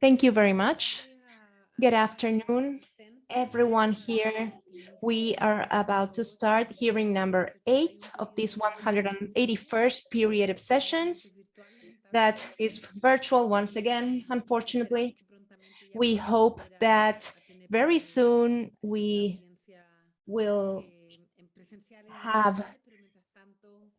Thank you very much. Good afternoon, everyone here. We are about to start hearing number eight of this 181st period of sessions that is virtual once again, unfortunately. We hope that very soon we will have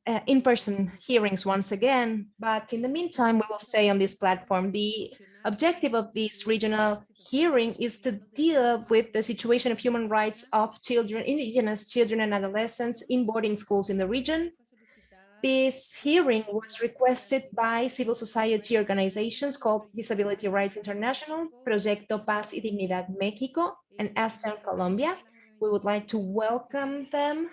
uh, in-person hearings once again, but in the meantime, we will say on this platform, the objective of this regional hearing is to deal with the situation of human rights of children, indigenous children and adolescents in boarding schools in the region. This hearing was requested by civil society organizations called Disability Rights International, Proyecto Paz y Dignidad México, and Asdown Colombia. We would like to welcome them.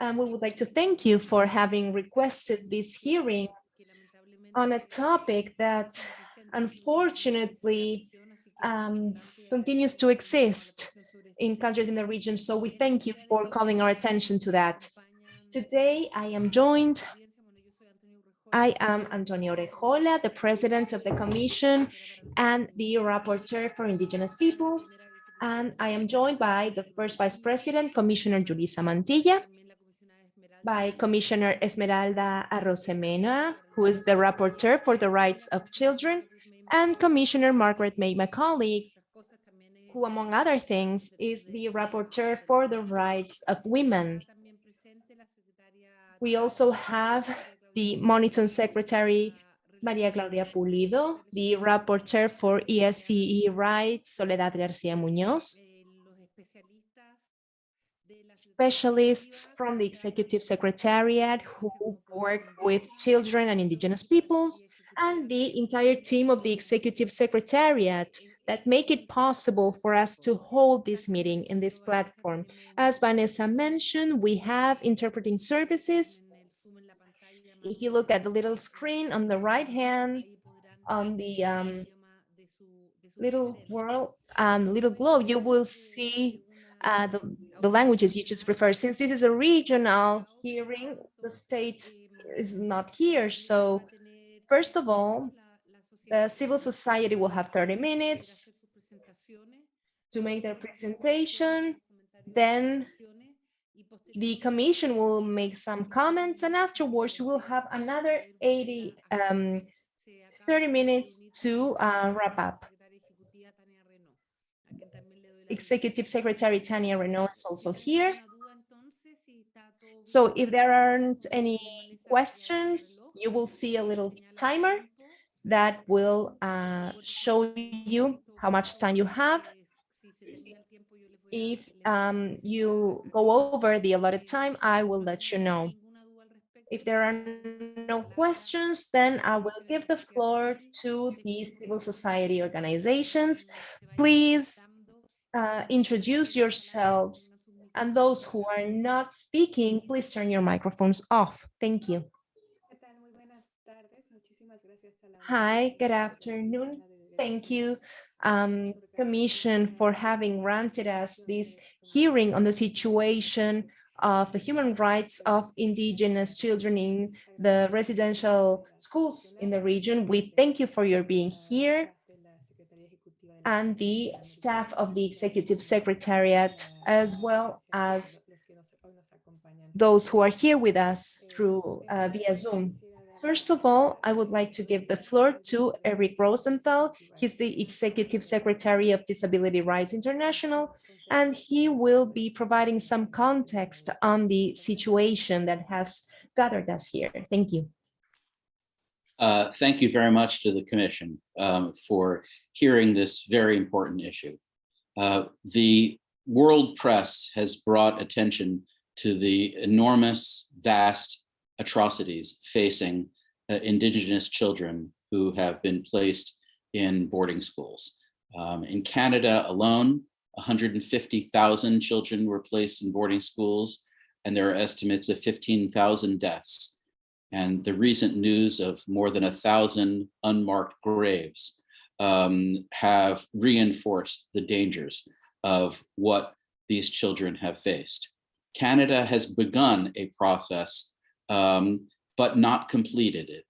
And we would like to thank you for having requested this hearing on a topic that unfortunately um, continues to exist in countries in the region. So we thank you for calling our attention to that. Today, I am joined I am Antonio Urrejola, the president of the commission and the rapporteur for indigenous peoples. And I am joined by the first vice president, Commissioner Julissa Mantilla, by Commissioner Esmeralda Arosemena, who is the rapporteur for the rights of children, and Commissioner Margaret May Macaulay, who, among other things, is the rapporteur for the rights of women. We also have the Monitoring Secretary, Maria Claudia Pulido, the rapporteur for ESCE rights, Soledad Garcia Munoz, specialists from the Executive Secretariat who work with children and indigenous peoples, and the entire team of the Executive Secretariat that make it possible for us to hold this meeting in this platform. As Vanessa mentioned, we have interpreting services. If you look at the little screen on the right hand, on the um, little world, um, little globe, you will see uh, the, the languages you just prefer. Since this is a regional hearing, the state is not here. So first of all, the civil society will have 30 minutes to make their presentation. Then the commission will make some comments and afterwards we'll have another 80, um, 30 minutes to uh, wrap up. Executive Secretary Tania Reneaum is also here. So if there aren't any questions, you will see a little timer that will uh, show you how much time you have. If um, you go over the allotted time, I will let you know. If there are no questions, then I will give the floor to the civil society organizations. Please uh, introduce yourselves and those who are not speaking, please turn your microphones off. Thank you. Hi, good afternoon. Thank you, um, Commission, for having granted us this hearing on the situation of the human rights of indigenous children in the residential schools in the region. We thank you for your being here and the staff of the Executive Secretariat, as well as those who are here with us through uh, via Zoom. First of all, I would like to give the floor to Eric Rosenthal. He's the Executive Secretary of Disability Rights International, and he will be providing some context on the situation that has gathered us here. Thank you. Uh, thank you very much to the Commission um, for hearing this very important issue. Uh, the world press has brought attention to the enormous, vast atrocities facing uh, indigenous children who have been placed in boarding schools. Um, in Canada alone, 150,000 children were placed in boarding schools, and there are estimates of 15,000 deaths and the recent news of more than a thousand unmarked graves um, have reinforced the dangers of what these children have faced. Canada has begun a process, um, but not completed it.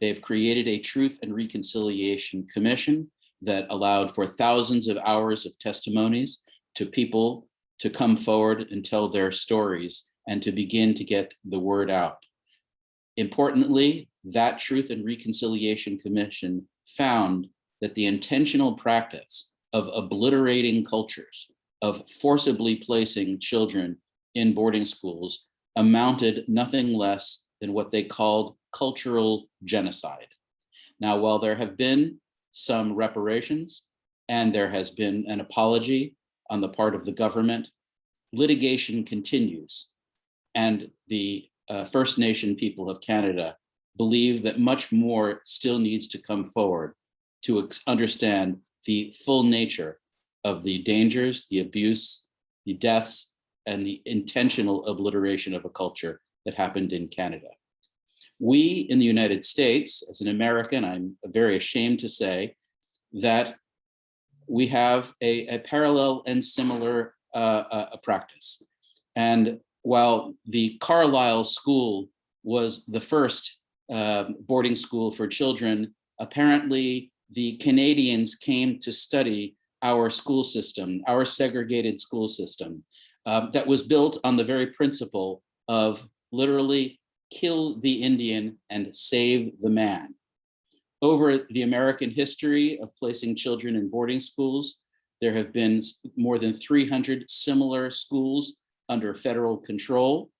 They've created a Truth and Reconciliation Commission that allowed for thousands of hours of testimonies to people to come forward and tell their stories and to begin to get the word out. Importantly, that Truth and Reconciliation Commission found that the intentional practice of obliterating cultures, of forcibly placing children in boarding schools amounted nothing less than what they called cultural genocide. Now, while there have been some reparations and there has been an apology on the part of the government, litigation continues. And the uh, First Nation people of Canada believe that much more still needs to come forward to understand the full nature of the dangers, the abuse, the deaths, and the intentional obliteration of a culture that happened in Canada. We in the United States, as an American, I'm very ashamed to say that we have a, a parallel and similar uh, uh, practice. And while the Carlisle School was the first uh, boarding school for children, apparently the Canadians came to study our school system, our segregated school system, um, that was built on the very principle of literally kill the Indian and save the man. Over the American history of placing children in boarding schools, there have been more than 300 similar schools under federal control.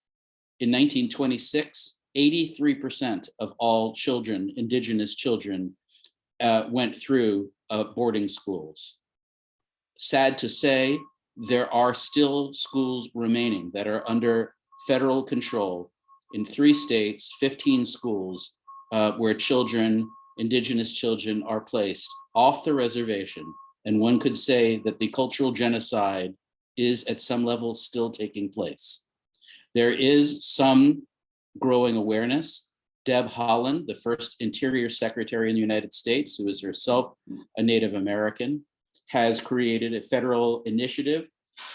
In 1926, 83% of all children, indigenous children, uh, went through uh, boarding schools. Sad to say, there are still schools remaining that are under federal control in three states, 15 schools uh, where children, indigenous children are placed off the reservation. And one could say that the cultural genocide is at some level still taking place. There is some growing awareness. Deb Haaland, the first Interior Secretary in the United States, who is herself a Native American, has created a federal initiative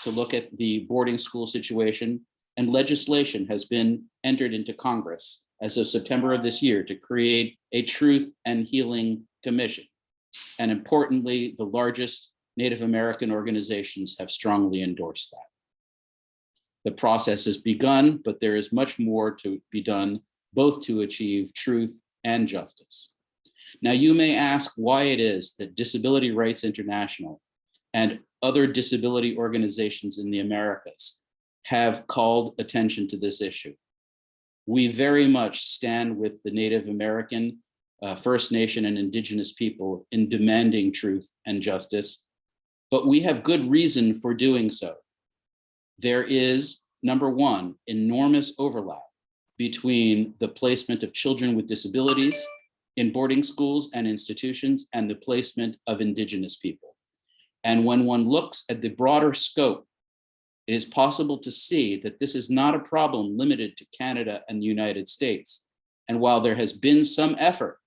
to look at the boarding school situation and legislation has been entered into Congress as of September of this year to create a Truth and Healing Commission. And importantly, the largest Native American organizations have strongly endorsed that. The process has begun, but there is much more to be done, both to achieve truth and justice. Now, you may ask why it is that Disability Rights International and other disability organizations in the Americas have called attention to this issue. We very much stand with the Native American, uh, First Nation and Indigenous people in demanding truth and justice, but we have good reason for doing so. There is, number one, enormous overlap between the placement of children with disabilities in boarding schools and institutions and the placement of indigenous people. And when one looks at the broader scope it is possible to see that this is not a problem limited to Canada and the United States. And while there has been some effort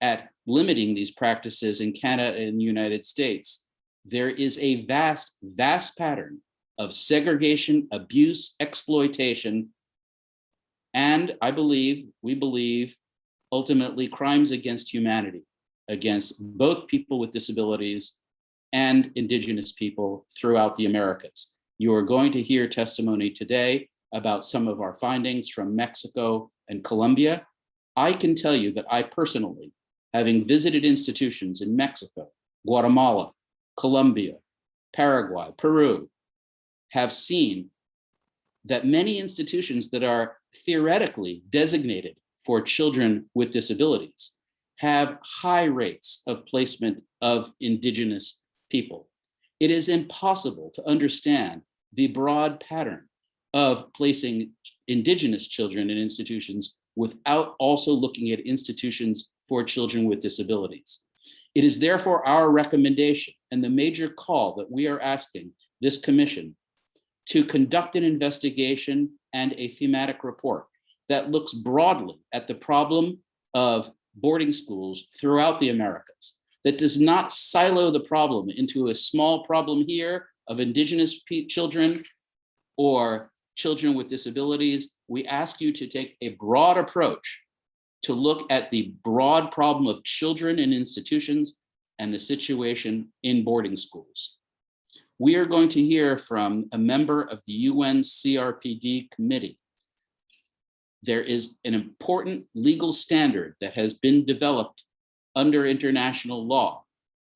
at limiting these practices in Canada and the United States, there is a vast, vast pattern of segregation, abuse, exploitation, and I believe, we believe, ultimately crimes against humanity, against both people with disabilities and indigenous people throughout the Americas. You are going to hear testimony today about some of our findings from Mexico and Colombia. I can tell you that I personally, having visited institutions in Mexico, Guatemala, Colombia, Paraguay, Peru, have seen that many institutions that are theoretically designated for children with disabilities have high rates of placement of indigenous people. It is impossible to understand the broad pattern of placing indigenous children in institutions without also looking at institutions for children with disabilities. It is therefore our recommendation and the major call that we are asking this commission to conduct an investigation and a thematic report that looks broadly at the problem of boarding schools throughout the Americas, that does not silo the problem into a small problem here of indigenous children or children with disabilities, we ask you to take a broad approach to look at the broad problem of children in institutions and the situation in boarding schools. We are going to hear from a member of the UN CRPD committee. There is an important legal standard that has been developed under international law.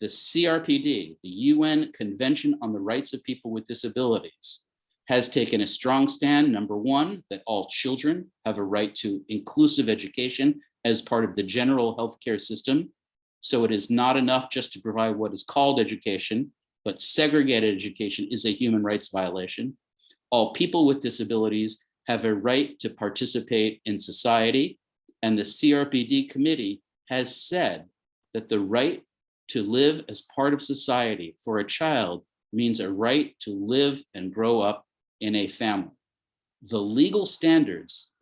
The CRPD, the UN Convention on the Rights of People with Disabilities, has taken a strong stand, number one, that all children have a right to inclusive education as part of the general healthcare system. So it is not enough just to provide what is called education, but segregated education is a human rights violation. All people with disabilities have a right to participate in society. And the CRPD committee has said that the right to live as part of society for a child means a right to live and grow up in a family. The legal standards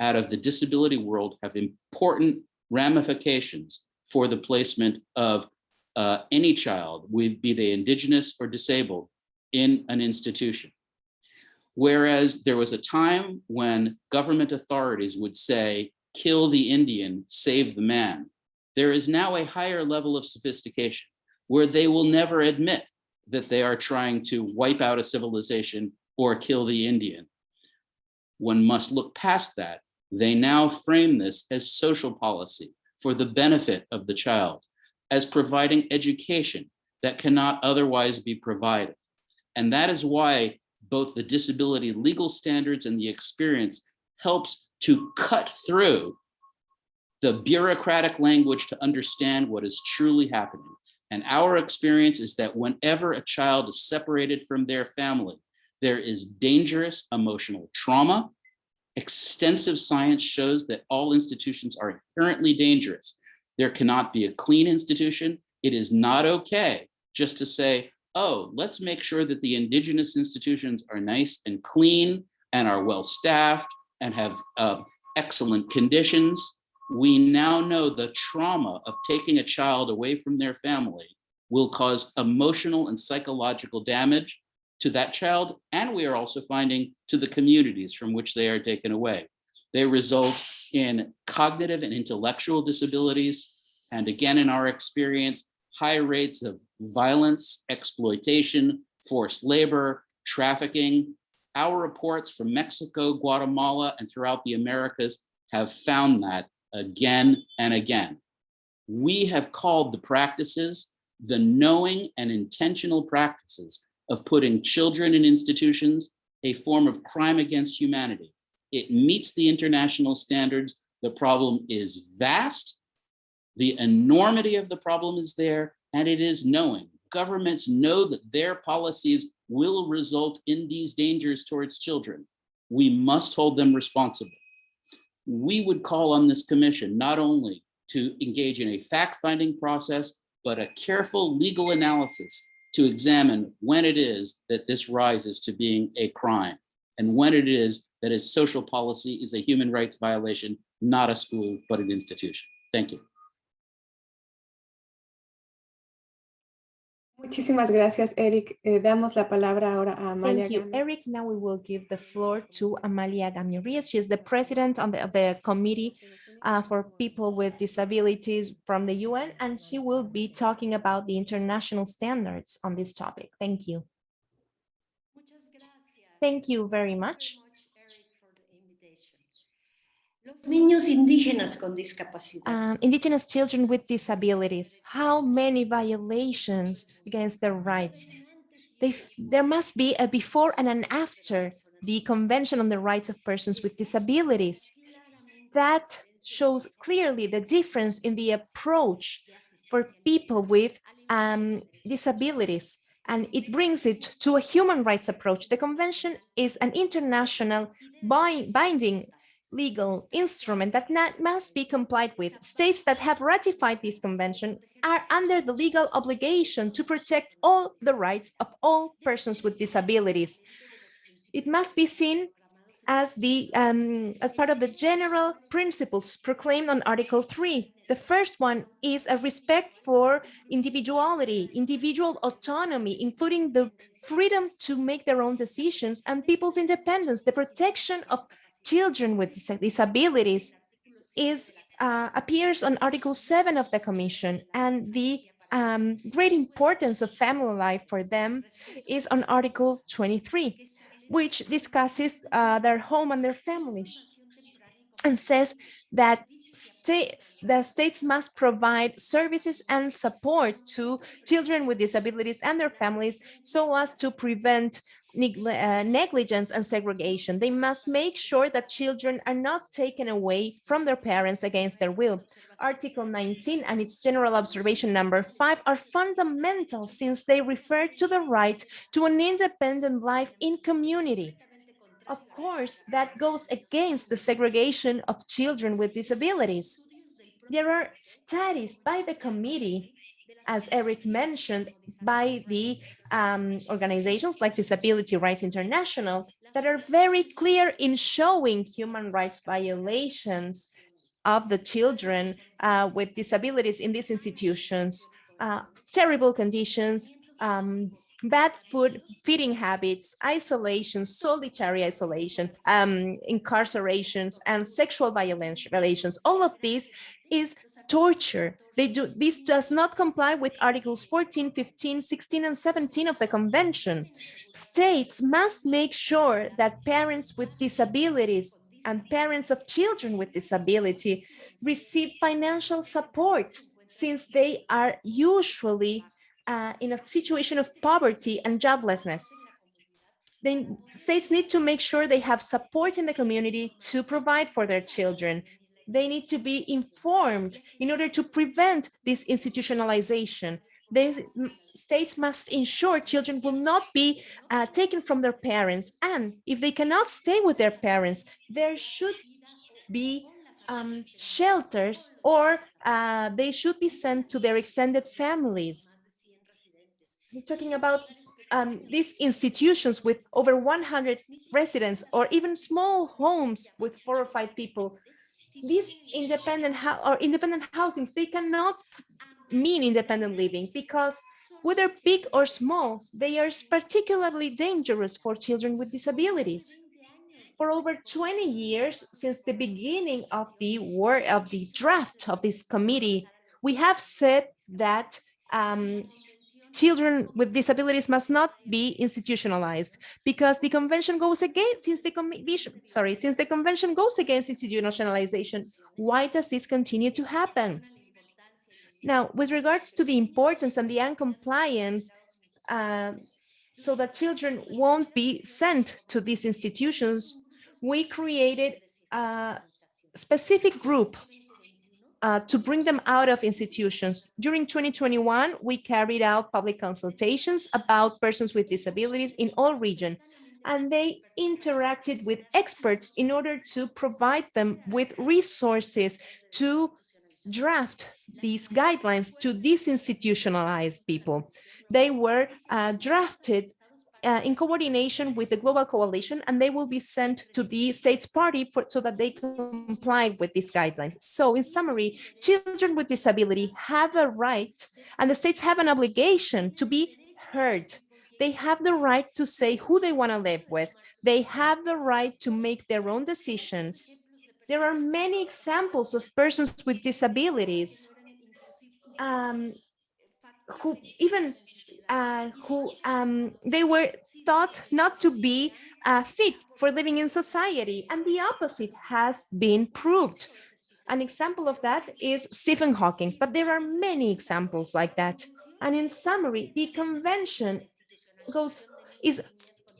out of the disability world have important ramifications for the placement of uh, any child, be they indigenous or disabled, in an institution. Whereas there was a time when government authorities would say, kill the Indian, save the man. There is now a higher level of sophistication where they will never admit that they are trying to wipe out a civilization or kill the Indian. One must look past that. They now frame this as social policy for the benefit of the child, as providing education that cannot otherwise be provided. And that is why both the disability legal standards and the experience helps to cut through the bureaucratic language to understand what is truly happening. And our experience is that whenever a child is separated from their family, there is dangerous emotional trauma. Extensive science shows that all institutions are inherently dangerous. There cannot be a clean institution. It is not okay just to say, oh, let's make sure that the indigenous institutions are nice and clean and are well staffed and have uh, excellent conditions. We now know the trauma of taking a child away from their family will cause emotional and psychological damage to that child, and we are also finding to the communities from which they are taken away. They result in cognitive and intellectual disabilities, and again, in our experience, high rates of violence, exploitation, forced labor, trafficking. Our reports from Mexico, Guatemala, and throughout the Americas have found that again and again. We have called the practices the knowing and intentional practices of putting children in institutions a form of crime against humanity. It meets the international standards. The problem is vast. The enormity of the problem is there, and it is knowing. Governments know that their policies will result in these dangers towards children. We must hold them responsible. We would call on this commission not only to engage in a fact-finding process, but a careful legal analysis to examine when it is that this rises to being a crime and when it is that a social policy is a human rights violation, not a school, but an institution. Thank you. Muchísimas gracias, Eric. Eh, damos la palabra ahora a Amalia. Thank you, Gama. Eric. Now we will give the floor to Amalia Gamio-Rios. She is the president on the, of the committee uh, for people with disabilities from the UN, and she will be talking about the international standards on this topic. Thank you. Thank you very much. Los niños indígenas con discapacidad. Um, indigenous children with disabilities, how many violations against their rights? They, there must be a before and an after the Convention on the Rights of Persons with Disabilities. That shows clearly the difference in the approach for people with um, disabilities and it brings it to a human rights approach. The convention is an international bind binding legal instrument that must be complied with. States that have ratified this convention are under the legal obligation to protect all the rights of all persons with disabilities. It must be seen as the um, as part of the general principles proclaimed on Article 3. The first one is a respect for individuality, individual autonomy, including the freedom to make their own decisions and people's independence, the protection of children with dis disabilities. is uh, appears on Article 7 of the Commission and the um, great importance of family life for them is on Article 23, which discusses uh, their home and their families and says that states, the states must provide services and support to children with disabilities and their families so as to prevent uh, negligence and segregation. They must make sure that children are not taken away from their parents against their will. Article 19 and its general observation number five are fundamental since they refer to the right to an independent life in community. Of course, that goes against the segregation of children with disabilities. There are studies by the committee as Eric mentioned, by the um, organizations like Disability Rights International that are very clear in showing human rights violations of the children uh, with disabilities in these institutions, uh, terrible conditions, um, bad food, feeding habits, isolation, solitary isolation, um, incarcerations, and sexual violence violations. All of this is torture. They do this does not comply with articles 14, 15, 16, and 17 of the convention. States must make sure that parents with disabilities and parents of children with disability receive financial support since they are usually uh, in a situation of poverty and joblessness. Then states need to make sure they have support in the community to provide for their children they need to be informed in order to prevent this institutionalization. The states must ensure children will not be uh, taken from their parents. And if they cannot stay with their parents, there should be um, shelters or uh, they should be sent to their extended families. We're talking about um, these institutions with over 100 residents or even small homes with four or five people these independent or independent housings, they cannot mean independent living because whether big or small, they are particularly dangerous for children with disabilities. For over 20 years, since the beginning of the work of the draft of this committee, we have said that um, children with disabilities must not be institutionalized because the convention goes against since the commission sorry since the convention goes against institutionalization why does this continue to happen? Now with regards to the importance and the uncompliance uh, so that children won't be sent to these institutions we created a specific group uh, to bring them out of institutions. During 2021, we carried out public consultations about persons with disabilities in all regions, and they interacted with experts in order to provide them with resources to draft these guidelines to disinstitutionalize people. They were uh, drafted uh, in coordination with the Global Coalition, and they will be sent to the states party for, so that they comply with these guidelines. So in summary, children with disability have a right and the states have an obligation to be heard. They have the right to say who they want to live with. They have the right to make their own decisions. There are many examples of persons with disabilities um, who even uh, who um, they were thought not to be uh, fit for living in society and the opposite has been proved. An example of that is Stephen Hawking, but there are many examples like that. And in summary, the convention goes is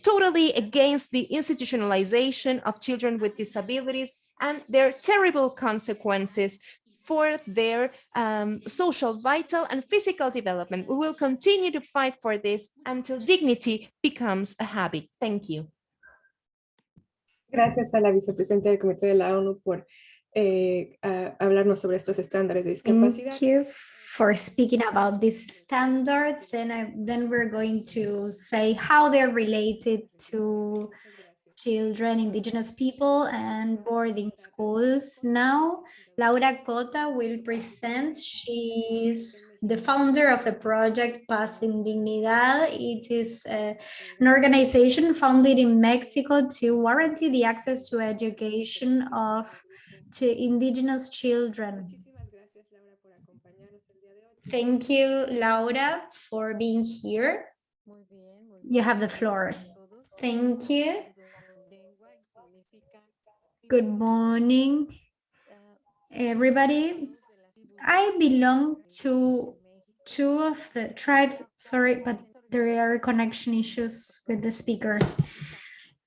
totally against the institutionalization of children with disabilities and their terrible consequences for their um, social, vital, and physical development. We will continue to fight for this until dignity becomes a habit. Thank you. Gracias a la vicepresidenta del Comité de la ONU por eh, hablarnos sobre estos estándares de discapacidad. Thank you for speaking about these standards. Then, I, then we're going to say how they're related to children, indigenous people, and boarding schools. Now, Laura Cota will present. She's the founder of the project Paz en Dignidad. It is uh, an organization founded in Mexico to guarantee the access to education of to indigenous children. Muchísimas gracias, Laura, por acompañarnos el día de hoy. Thank you, Laura, for being here. You have the floor. Thank you. Good morning, everybody. I belong to two of the tribes, sorry, but there are connection issues with the speaker.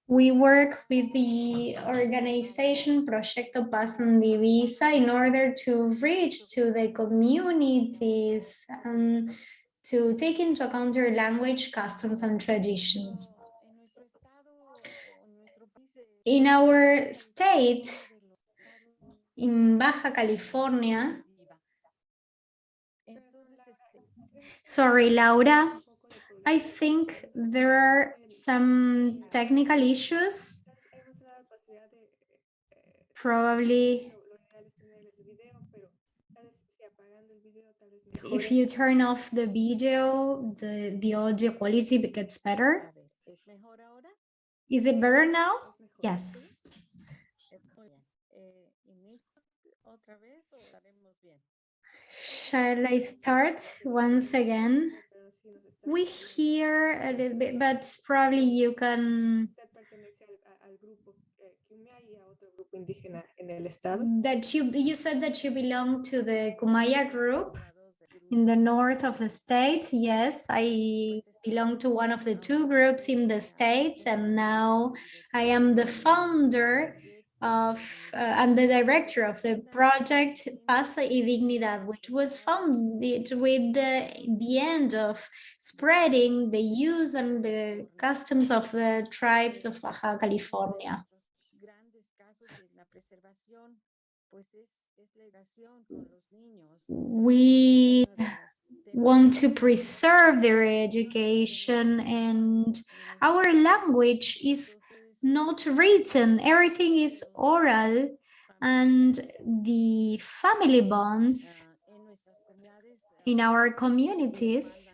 We work with the organization Proyecto Paz en Dignidad in order to reach to the communities and to take into account their language, customs, and traditions. In our state, in Baja California, sorry, Laura, I think there are some technical issues, probably if you turn off the video, the, the audio quality gets better. Is it better now? Es mejor. Yes. Shall I start once again? Pero sí nos está- We hear a little bit, but probably you can, Usted pertenece al, a- al grupo eh, Quimea y a otro grupo indígena en el estado. that you, you said that you belong to the Kumeyaay group in the north of the state. Yes, I belong to one of the two groups in the states and now I am the founder of uh, and the director of the project Paz y Dignidad, which was founded with the, the end of spreading the use and the customs of the tribes of Baja California. We Want to preserve their education and our language is not written, everything is oral and the family bonds in our communities,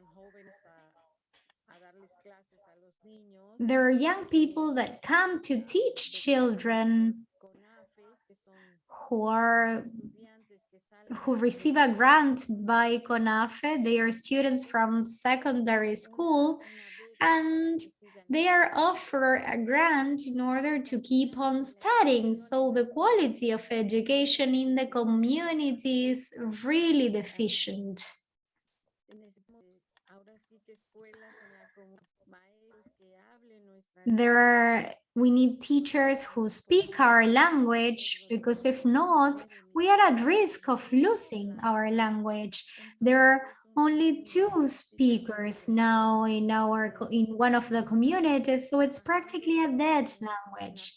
there are young people that come to teach children who are who receive a grant by CONAFE. They are students from secondary school and they are offered a grant in order to keep on studying. So the quality of education in the community is really deficient. There are, we need teachers who speak our language because if not, we are at risk of losing our language. There are only two speakers now in our, in one of the communities, so it's practically a dead language.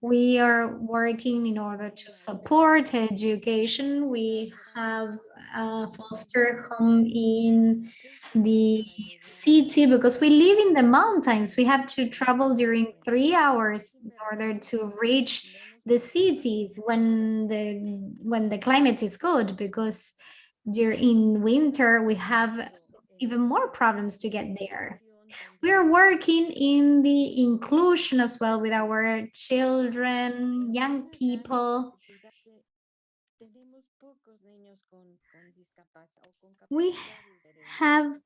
We are working in order to support education. We have a foster home in the city because we live in the mountains. We have to travel during three hours in order to reach the cities when the when the climate is good because during winter we have even more problems to get there. We are working in the inclusion as well with our children, young people. Tenemos pocos niños con, con discapacidad o con We have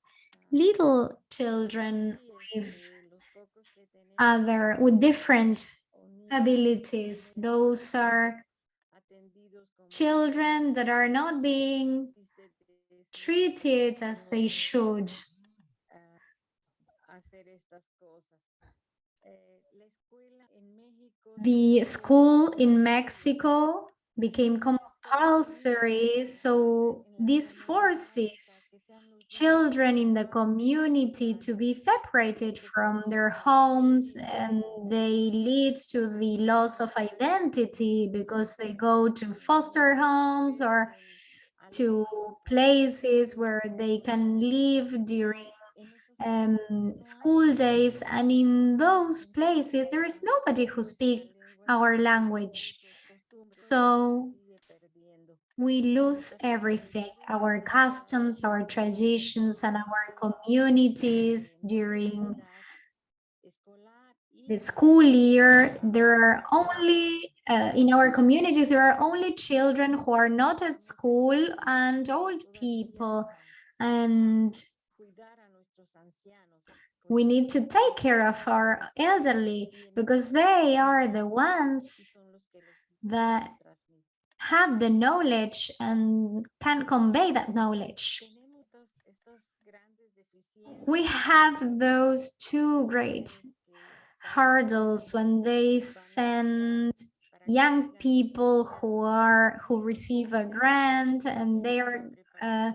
little children with pocos que tenemos other with different abilities. Those are children that are not being déficit de desarrollo treated as they should. hacer estas cosas. Eh, la escuela en México The school in Mexico became compulsory, so this forces children in the community to be separated from their homes and they leads to the loss of identity because they go to foster homes or to places where they can live during um, school days. And in those places there is nobody who speaks our language. So we lose everything our customs our traditions and our communities during the school year, there are only, uh, in our communities, there are only children who are not at school and old people. And we need to take care of our elderly because they are the ones that. Have the knowledge and can convey that knowledge. We have those two great hurdles when they send young people who are who receive a grant and they are uh,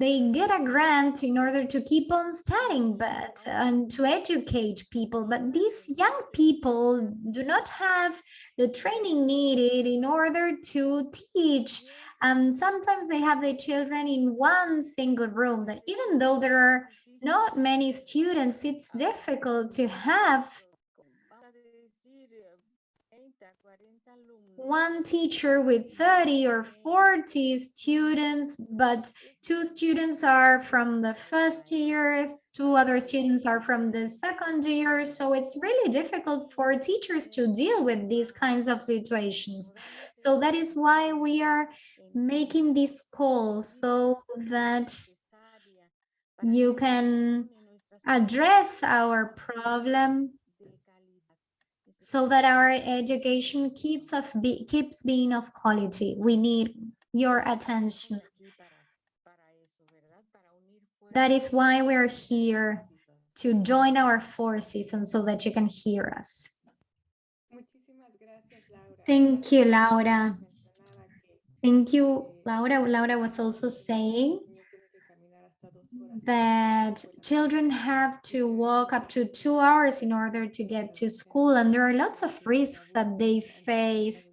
they get a grant in order to keep on studying but and to educate people. But these young people do not have the training needed in order to teach. And sometimes they have their children in one single room that even though there are not many students it's difficult to have one teacher with 30 or 40 students, but two students are from the first year, two other students are from the second year. So it's really difficult for teachers to deal with these kinds of situations. So that is why we are making this call so that you can address our problem so that our education keeps of be, keeps being of quality. We need your attention. That is why we're here to join our forces and so that you can hear us. Thank you, Laura. Thank you, Laura. Laura was also saying that children have to walk up to two hours in order to get to school and there are lots of risks that they face.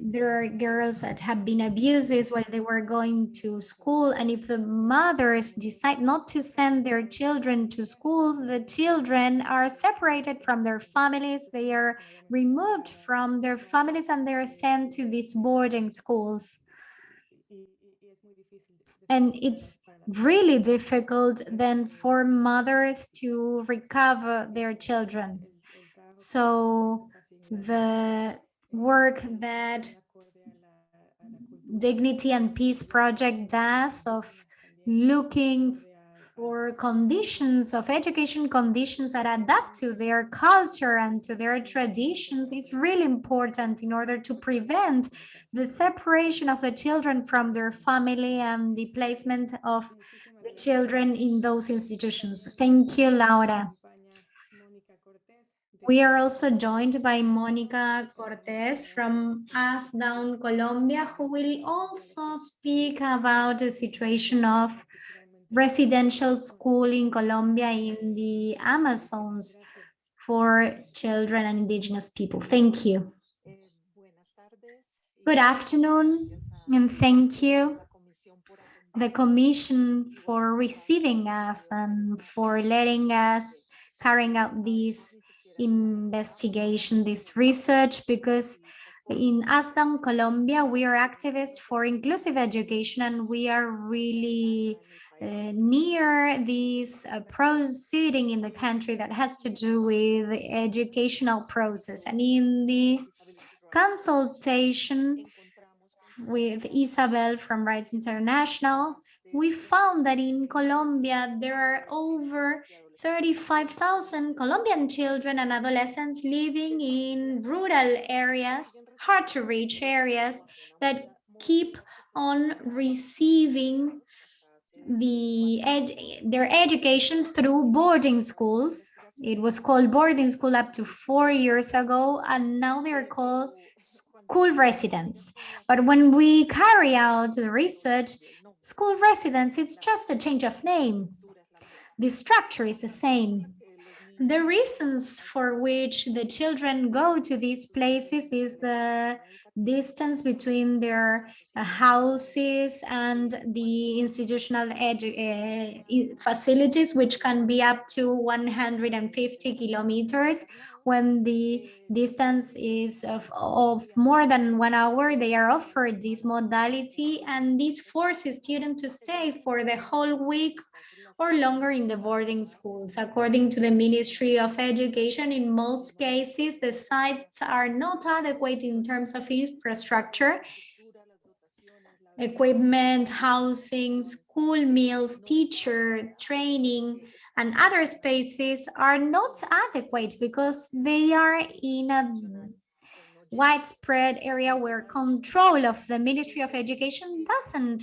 There are girls that have been abused while they were going to school and if the mothers decide not to send their children to school the children are separated from their families. They are removed from their families and they're sent to these boarding schools. And it's really difficult then for mothers to recover their children. So the work that Dignity and Peace Project does of looking for conditions of education conditions that adapt to their culture and to their traditions is really important in order to prevent the separation of the children from their family and the placement of the children in those institutions. Thank you, Laura. We are also joined by Monica Cortez from Asdown Colombia, who will also speak about the situation of residential school in Colombia in the Amazons for children and indigenous people. Thank you. Good afternoon and thank you the commission for receiving us and for letting us carrying out this investigation, this research, because in Asdown, Colombia, we are activists for inclusive education and we are really uh, near this uh, proceeding in the country that has to do with the educational process. And in the consultation with Isabel from Rights International, we found that in Colombia, there are over 35,000 Colombian children and adolescents living in rural areas, hard to reach areas that keep on receiving the ed their education through boarding schools. It was called boarding school up to four years ago, and now they're called school residents. But when we carry out the research, school residents, it's just a change of name. The structure is the same. The reasons for which the children go to these places is the distance between their uh, houses and the institutional edu- uh, facilities, which can be up to 150 kilometers. When the distance is of, of more than one hour, they are offered this modality and this forces students to stay for the whole week or longer in the boarding schools. According to the Ministry of Education, in most cases, the sites are not adequate in terms of infrastructure, equipment, housing, school meals, teacher training, and other spaces are not adequate because they are in a widespread area where control of the Ministry of Education doesn't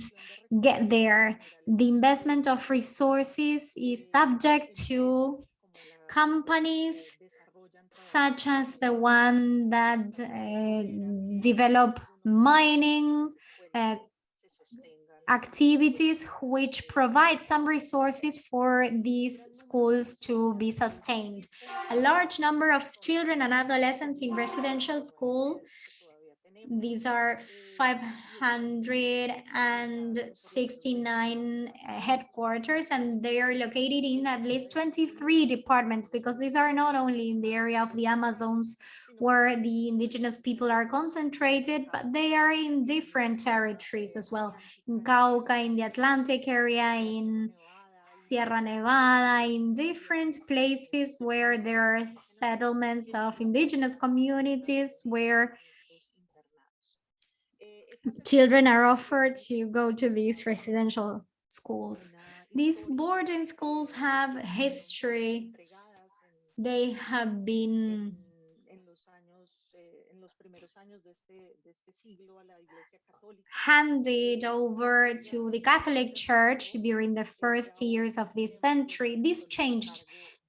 get there. The investment of resources is subject to companies such as the one that uh, develop mining uh, activities which provide some resources for these schools to be sustained. A large number of children and adolescents in residential school, these are 569 uh, headquarters and they are located in at least 23 departments because these are not only in the area of the Amazons where the indigenous people are concentrated, but they are in different territories as well. In Cauca, in the Atlantic area, in Sierra Nevada, in different places where there are settlements of indigenous communities where children are offered to go to these residential schools. These boarding schools have history. They have been handed over to the Catholic Church during the first years of this century. This changed.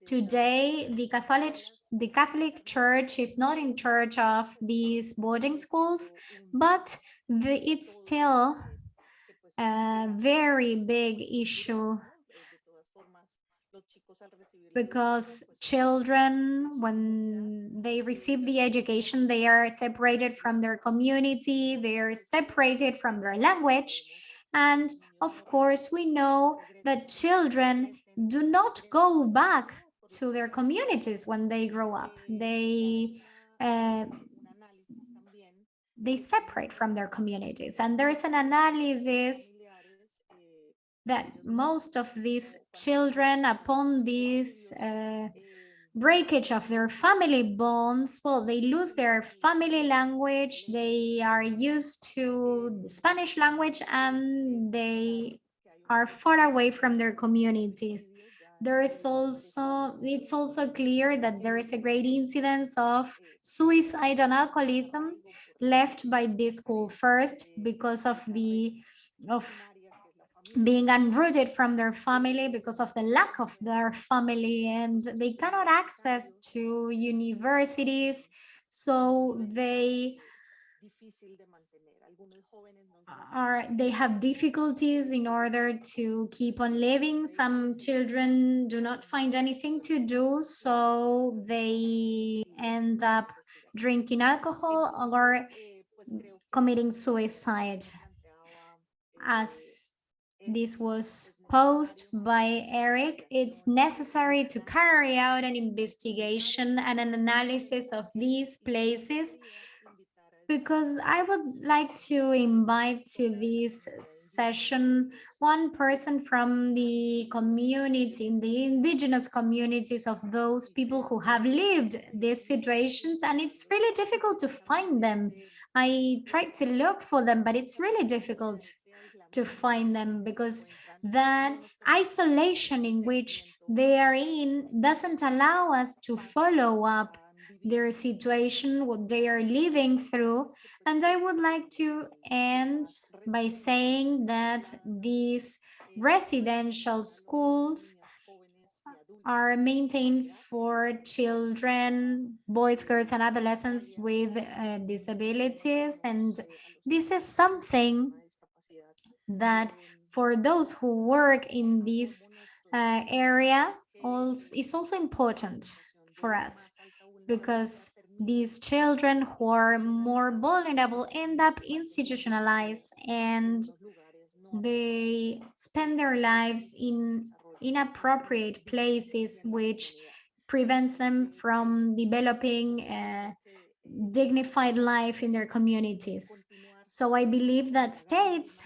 Today, the Catholic the Catholic Church is not in charge of these boarding schools, but the, it's still a very big issue because children, when they receive the education, they are separated from their community, they are separated from their language. And of course, we know that children do not go back to their communities when they grow up. They uh, they separate from their communities. And there is an analysis that most of these children, upon this uh, breakage of their family bonds, well, they lose their family language, they are used to the Spanish language, and they are far away from their communities. There is also, it's also clear that there is a great incidence of suicide and alcoholism left by this school. First because of the of being unrooted from their family because of the lack of their family and they cannot access to universities. So they are they have difficulties in order to keep on living. Some children do not find anything to do so they end up drinking alcohol or committing suicide. As this was posed by Eric, it's necessary to carry out an investigation and an analysis of these places because I would like to invite to this session one person from the community, in the indigenous communities of those people who have lived these situations, and it's really difficult to find them. I tried to look for them, but it's really difficult to find them because that isolation in which they are in doesn't allow us to follow up their situation, what they are living through. And I would like to end by saying that these residential schools are maintained for children, boys, girls, and adolescents with uh, disabilities. And this is something that for those who work in this uh, area also, is also important for us because these children who are more vulnerable end up institutionalized and they spend their lives in inappropriate places which prevents them from developing a dignified life in their communities. So I believe that states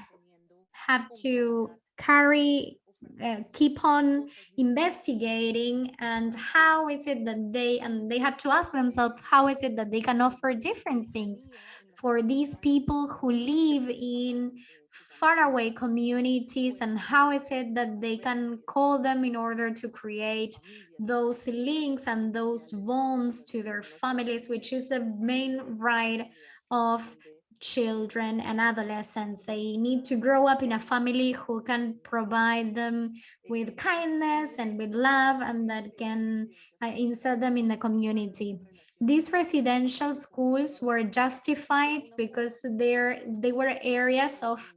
have to carry uh, keep on investigating and how is it that they and they have to ask themselves how is it that they can offer different things for these people who live in faraway communities and how is it that they can call them in order to create those links and those bonds to their families which is the main right of children and adolescents. They need to grow up in a family who can provide them with kindness and with love and that can uh, insert them in the community. These residential schools were justified because they're, they were areas of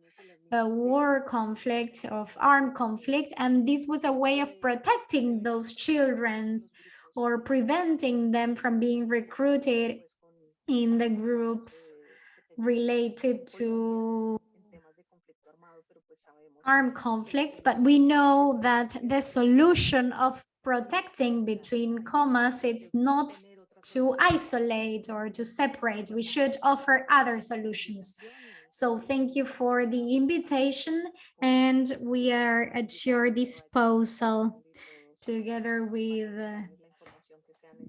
a war conflict, of armed conflict, and this was a way of protecting those children or preventing them from being recruited in the groups related to armed conflicts, but we know that the solution of protecting between commas, it's not to isolate or to separate. We should offer other solutions. So thank you for the invitation and we are at your disposal together with uh,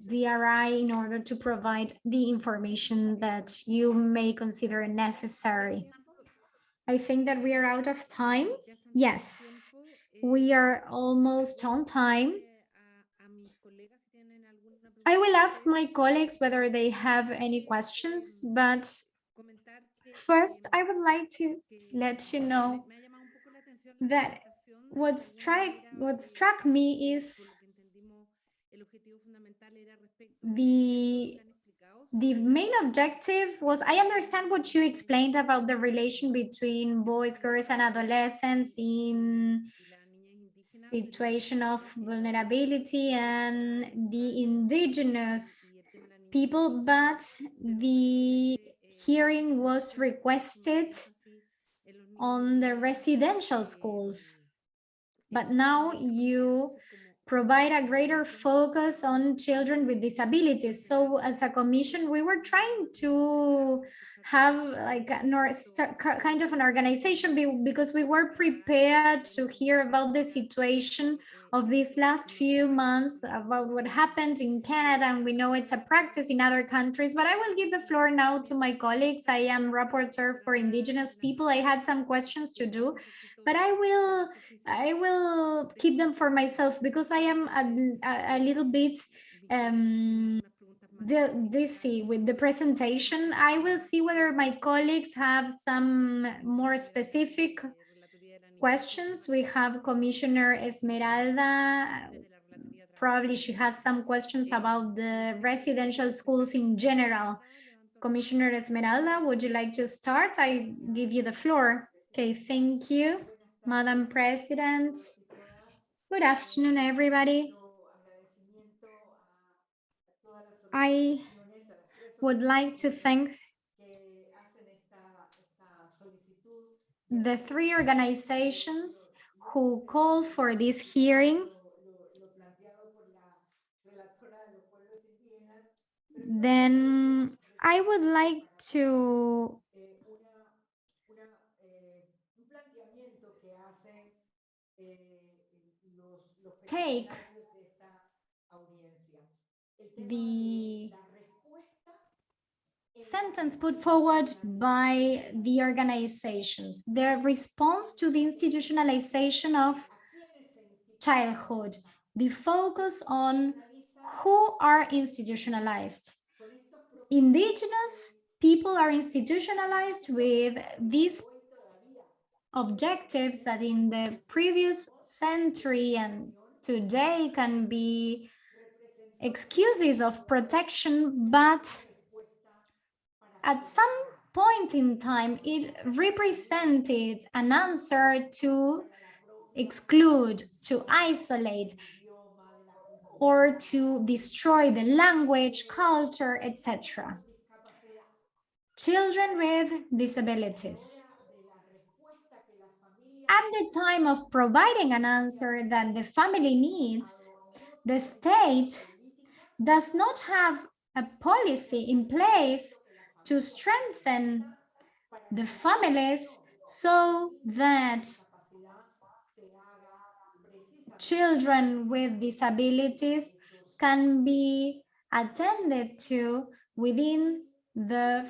DRI in order to provide the information that you may consider necessary. I think that we are out of time. Yes, we are almost on time. I will ask my colleagues whether they have any questions, but first I would like to let you know that what struck, what struck me is the the main objective was i understand what you explained about the relation between boys girls and adolescents in situation of vulnerability and the indigenous people but the hearing was requested on the residential schools. But now you provide a greater focus on children with disabilities. So as a commission, we were trying to have like kind of an organization because we were prepared to hear about the situation of these last few months about what happened in Canada and we know it's a practice in other countries but I will give the floor now to my colleagues I am rapporteur for indigenous people I had some questions to do but I will I will keep them for myself because I am a, a, little bit um, dizzy with the presentation. I will see whether my colleagues have some more specific questions. We have Commissioner Esmeralda. Probably she has some questions about the residential schools in general. Commissioner Esmeralda, would you like to start? I give you the floor. Okay, thank you, Madam President. Good afternoon, everybody. I would like to thank the three organizations who called for this hearing. Then I would like to take the sentence put forward by the organizations, their response to the institutionalization of childhood, the focus on who are institutionalized. Indigenous people are institutionalized with these objectives that in the previous century and today can be excuses of protection, but at some point in time, it represented an answer to exclude, to isolate, or to destroy the language, culture, etc. Children with disabilities. At the time of providing an answer that the family needs, the state does not have a policy in place to strengthen the families so that children with disabilities can be attended to within the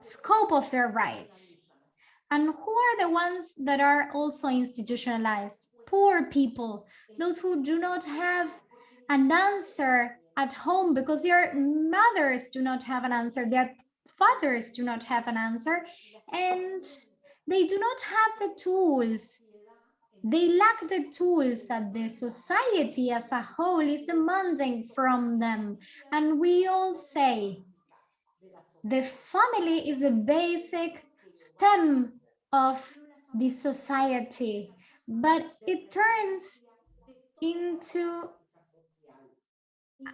scope of their rights. And who are the ones that are also institutionalized? Poor people, those who do not have an answer at home because their mothers do not have an answer, their fathers do not have an answer, and they do not have the tools. They lack the tools that the society as a whole is demanding from them. And we all say the family is a basic stem of the society, but it turns into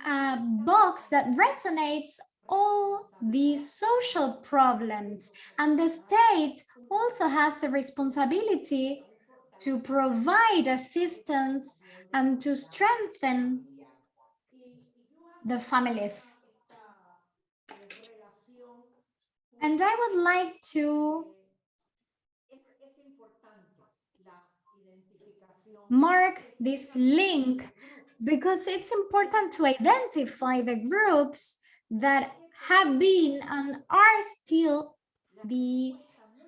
a box that resonates all the social problems and the state also has the responsibility to provide assistance and to strengthen the families. And I would like to mark this link because it's important to identify the groups that have been and are still the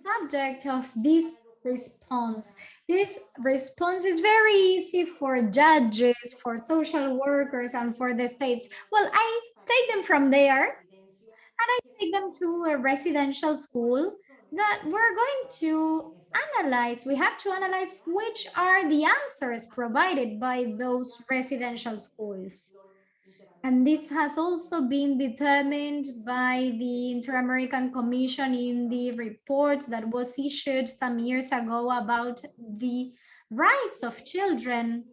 subject of this response. This response is very easy for judges, for social workers, and for the states. Well, I take them from there and I take them to a residential school that we're going to analyze. We have to analyze which are the answers provided by those residential schools. And this has also been determined by the Inter-American Commission in the report that was issued some years ago about the rights of children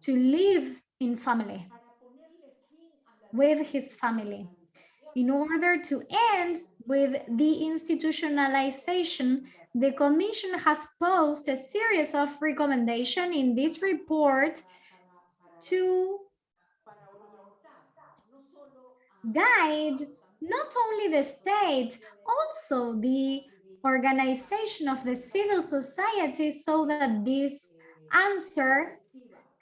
to live in family, with his family, in order to end with the institutionalization. The Commission has posed a series of recommendations in this report to guide not only the state, also the organization of the civil society so that this answer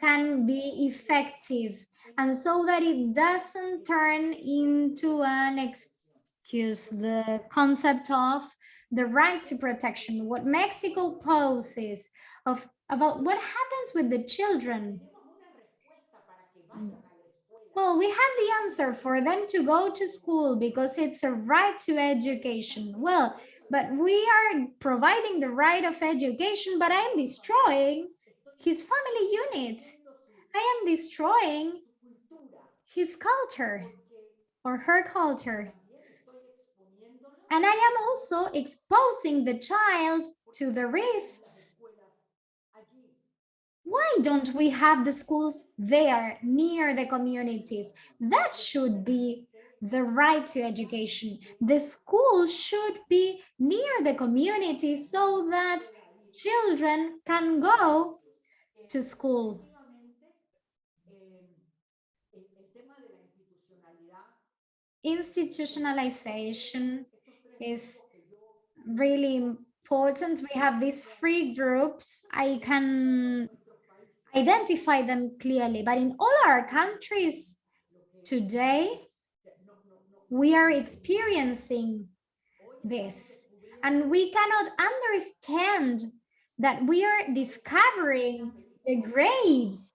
can be effective and so that it doesn't turn into an excuse the concept of the right to protection what mexico poses of about what happens with the children well, we have the answer for them to go to school because it's a right to education. Well, but we are providing the right of education, but I'm destroying his family unit. I am destroying his culture or her culture. And I am also exposing the child to the risks why don't we have the schools there near the communities? That should be the right to education. The school should be near the community so that children can go to school. Institutionalization is really important. We have these three groups. I can identify them clearly. But in all our countries today, we are experiencing this. And we cannot understand that we are discovering the graves.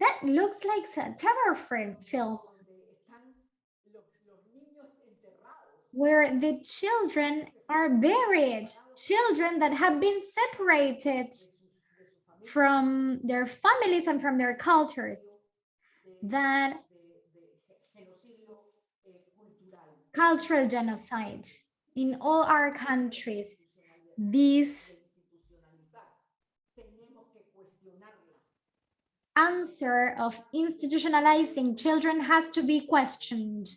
That looks like a terror film where the children are buried, children that have been separated from their families and from their cultures that cultural genocide. In all our countries this answer of institutionalizing children has to be questioned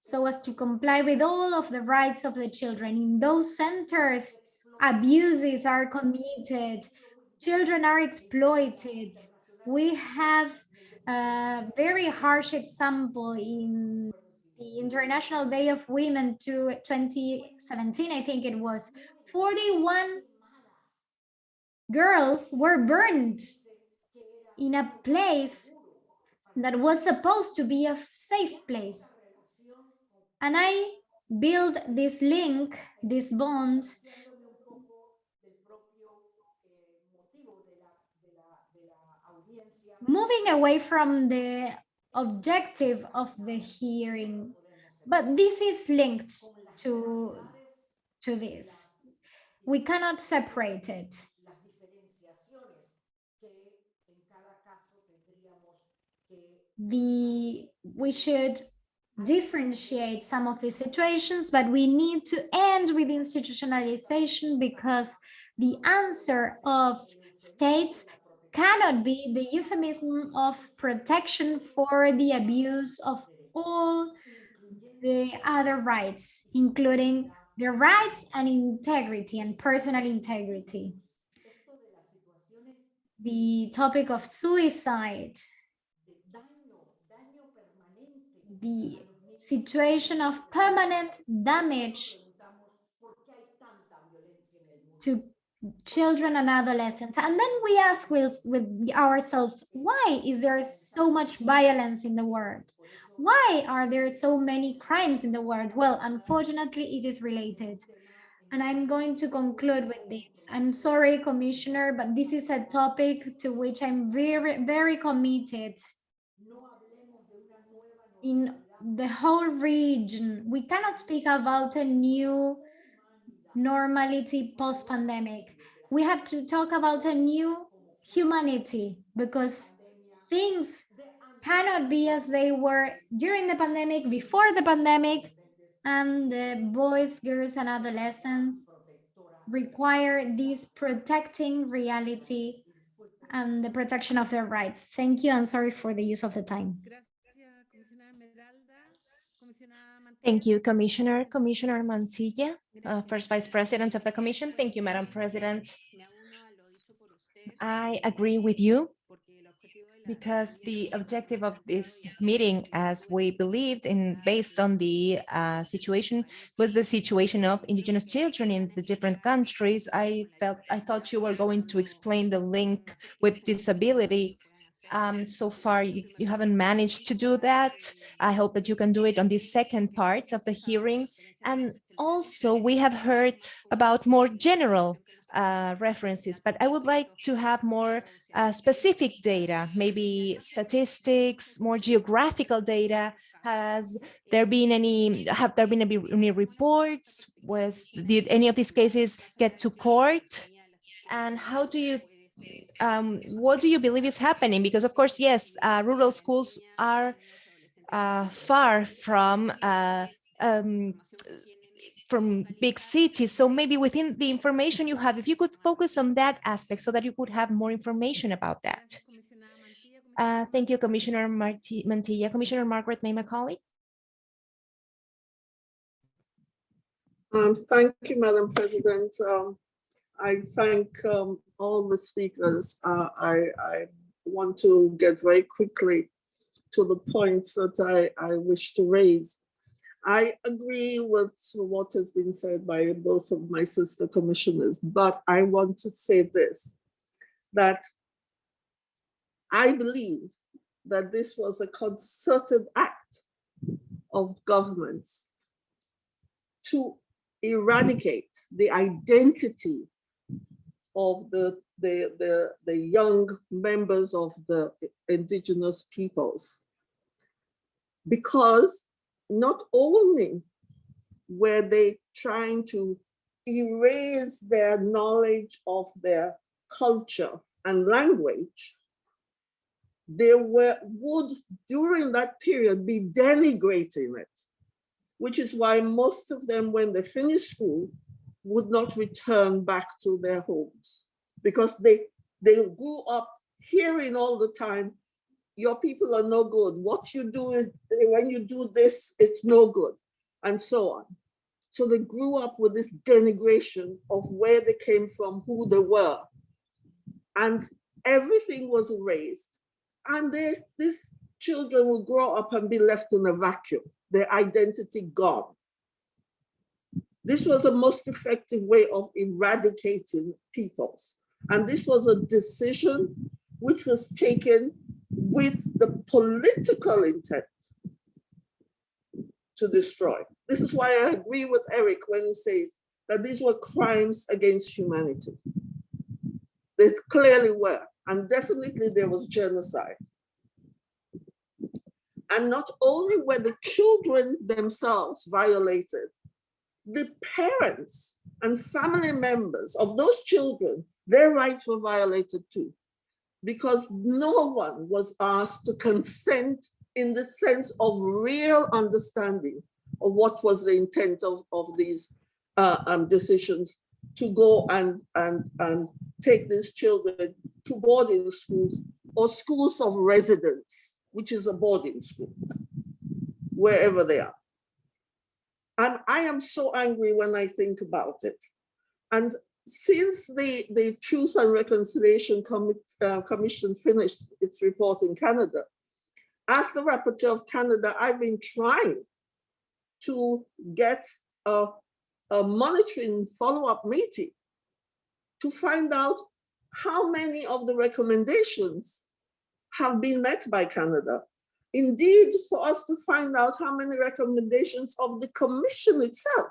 so as to comply with all of the rights of the children. In those centers abuses are committed children are exploited. We have a very harsh example in the International Day of Women to 2017, I think it was, 41 girls were burned in a place that was supposed to be a safe place. And I build this link, this bond moving away from the objective of the hearing, but this is linked to, to this. We cannot separate it. The, we should differentiate some of these situations, but we need to end with institutionalization because the answer of states cannot be the euphemism of protection for the abuse of all the other rights, including the rights and integrity and personal integrity. The topic of suicide, the situation of permanent damage to children and adolescents. And then we ask with, with ourselves why is there so much violence in the world? Why are there so many crimes in the world? Well unfortunately it is related. And i'm going to conclude with this. I'm sorry commissioner but this is a topic to which i'm very very committed. In the whole region we cannot speak about a new normality post-pandemic. We have to talk about a new humanity because things cannot be as they were during the pandemic, before the pandemic, and the boys, girls, and adolescents require this protecting reality and the protection of their rights. Thank you. I'm sorry for the use of the time. Thank you, Commissioner. Commissioner Mantilla, uh, First Vice President of the Commission. Thank you, Madam President. I agree with you because the objective of this meeting, as we believed in based on the uh, situation, was the situation of indigenous children in the different countries. I felt I thought you were going to explain the link with disability um, so far, you, you haven't managed to do that. I hope that you can do it on this second part of the hearing. And also, we have heard about more general uh, references, but I would like to have more uh, specific data, maybe statistics, more geographical data. Has there been any, have there been any, any reports? Was, did any of these cases get to court? And how do you um, what do you believe is happening? Because of course, yes, uh, rural schools are uh, far from uh, um, from big cities. So maybe within the information you have, if you could focus on that aspect so that you could have more information about that. Uh, thank you, Commissioner Marti Mantilla. Commissioner Margarette May Macaulay. Um, thank you, Madam President. Um, I thank um, all the speakers. Uh, I, I want to get very quickly to the points that I, I wish to raise. I agree with what has been said by both of my sister commissioners, but I want to say this, that I believe that this was a concerted act of governments to eradicate the identity of the, the, the, the young members of the indigenous peoples. Because not only were they trying to erase their knowledge of their culture and language, they were would during that period be denigrating it, which is why most of them, when they finished school, would not return back to their homes. Because they they grew up hearing all the time your people are no good. What you do is when you do this it's no good and so on. So they grew up with this denigration of where they came from who they were. And everything was erased. And they these children will grow up and be left in a vacuum their identity gone this was a most effective way of eradicating peoples. And this was a decision which was taken with the political intent to destroy. This is why I agree with Eric when he says that these were crimes against humanity. They clearly were, and definitely there was genocide. And not only were the children themselves violated, the parents and family members of those children, their rights were violated too. Because no one was asked to consent in the sense of real understanding of what was the intent of, of these uh, um, decisions to go and, and, and take these children to boarding schools or schools of residence, which is a boarding school, wherever they are. And I am so angry when I think about it. And since the, the Truth and Reconciliation Commi- uh, Commission finished its report in Canada, as the rapporteur of Canada, I've been trying to get a, a monitoring follow-up meeting to find out how many of the recommendations have been met by Canada. Indeed, for us to find out how many recommendations of the commission itself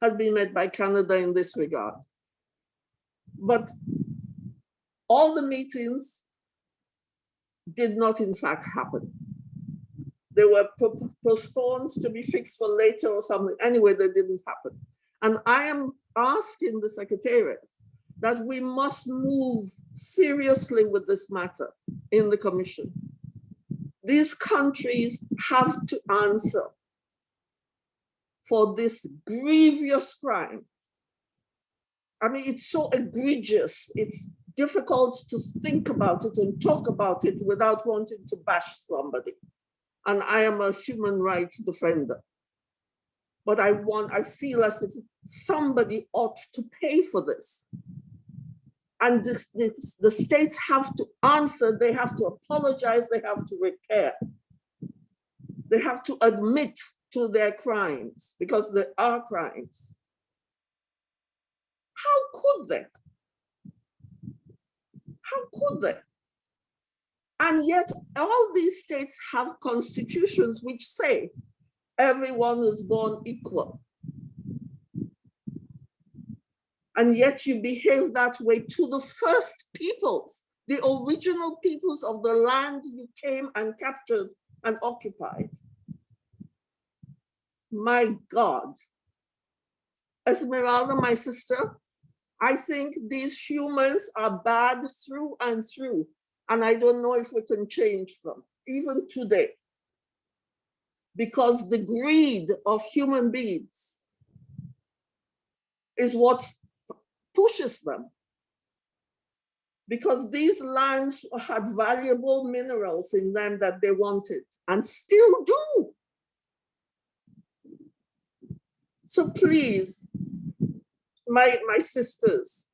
has been made by Canada in this regard. But all the meetings did not in fact happen. They were postponed to be fixed for later or something. Anyway, they didn't happen. And I am asking the Secretariat that we must move seriously with this matter in the Commission. These countries have to answer for this grievous crime. I mean, it's so egregious. It's difficult to think about it and talk about it without wanting to bash somebody. And I am a human rights defender. But I want, I feel as if somebody ought to pay for this. And the states have to answer, they have to apologize, they have to repair. They have to admit to their crimes because they are crimes. How could they? How could they? And yet all these states have constitutions which say everyone is born equal. And yet you behave that way to the first peoples, the original peoples of the land you came and captured and occupied. My God. Esmeralda, my sister, I think these humans are bad through and through. And I don't know if we can change them, even today. Because the greed of human beings is what pushes them. Because these lands had valuable minerals in them that they wanted and still do. So please, my, my sisters,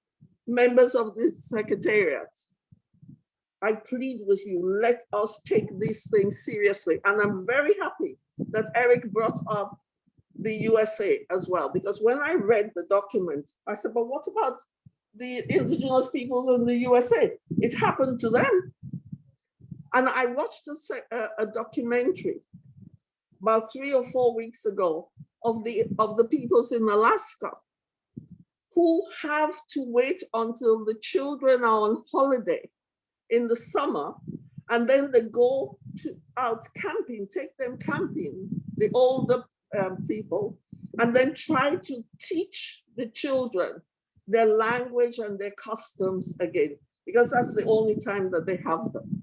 members of this secretariat, I plead with you, let us take these things seriously. And I'm very happy that Eric brought up the USA as well, because when I read the document, I said, but what about the indigenous peoples in the USA? It happened to them. And I watched a, a- documentary about three or four weeks ago of the, of the peoples in Alaska who have to wait until the children are on holiday in the summer and then they go to out camping, take them camping, the older um, people, and then try to teach the children their language and their customs again, because that's the only time that they have them.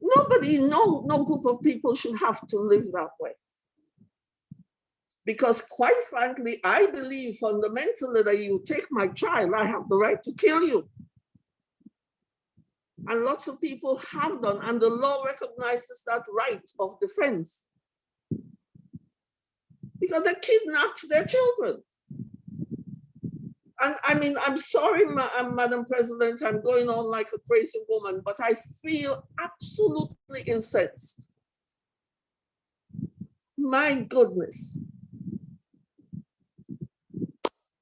Nobody, no, no group of people should have to live that way. Because quite frankly, I believe fundamentally that you take my child, I have the right to kill you. And lots of people have done, and the law recognizes that right of defense. Because they kidnapped their children. And I mean, I'm sorry, Ma- uh, Madam President, I'm going on like a crazy woman, but I feel absolutely incensed. My goodness.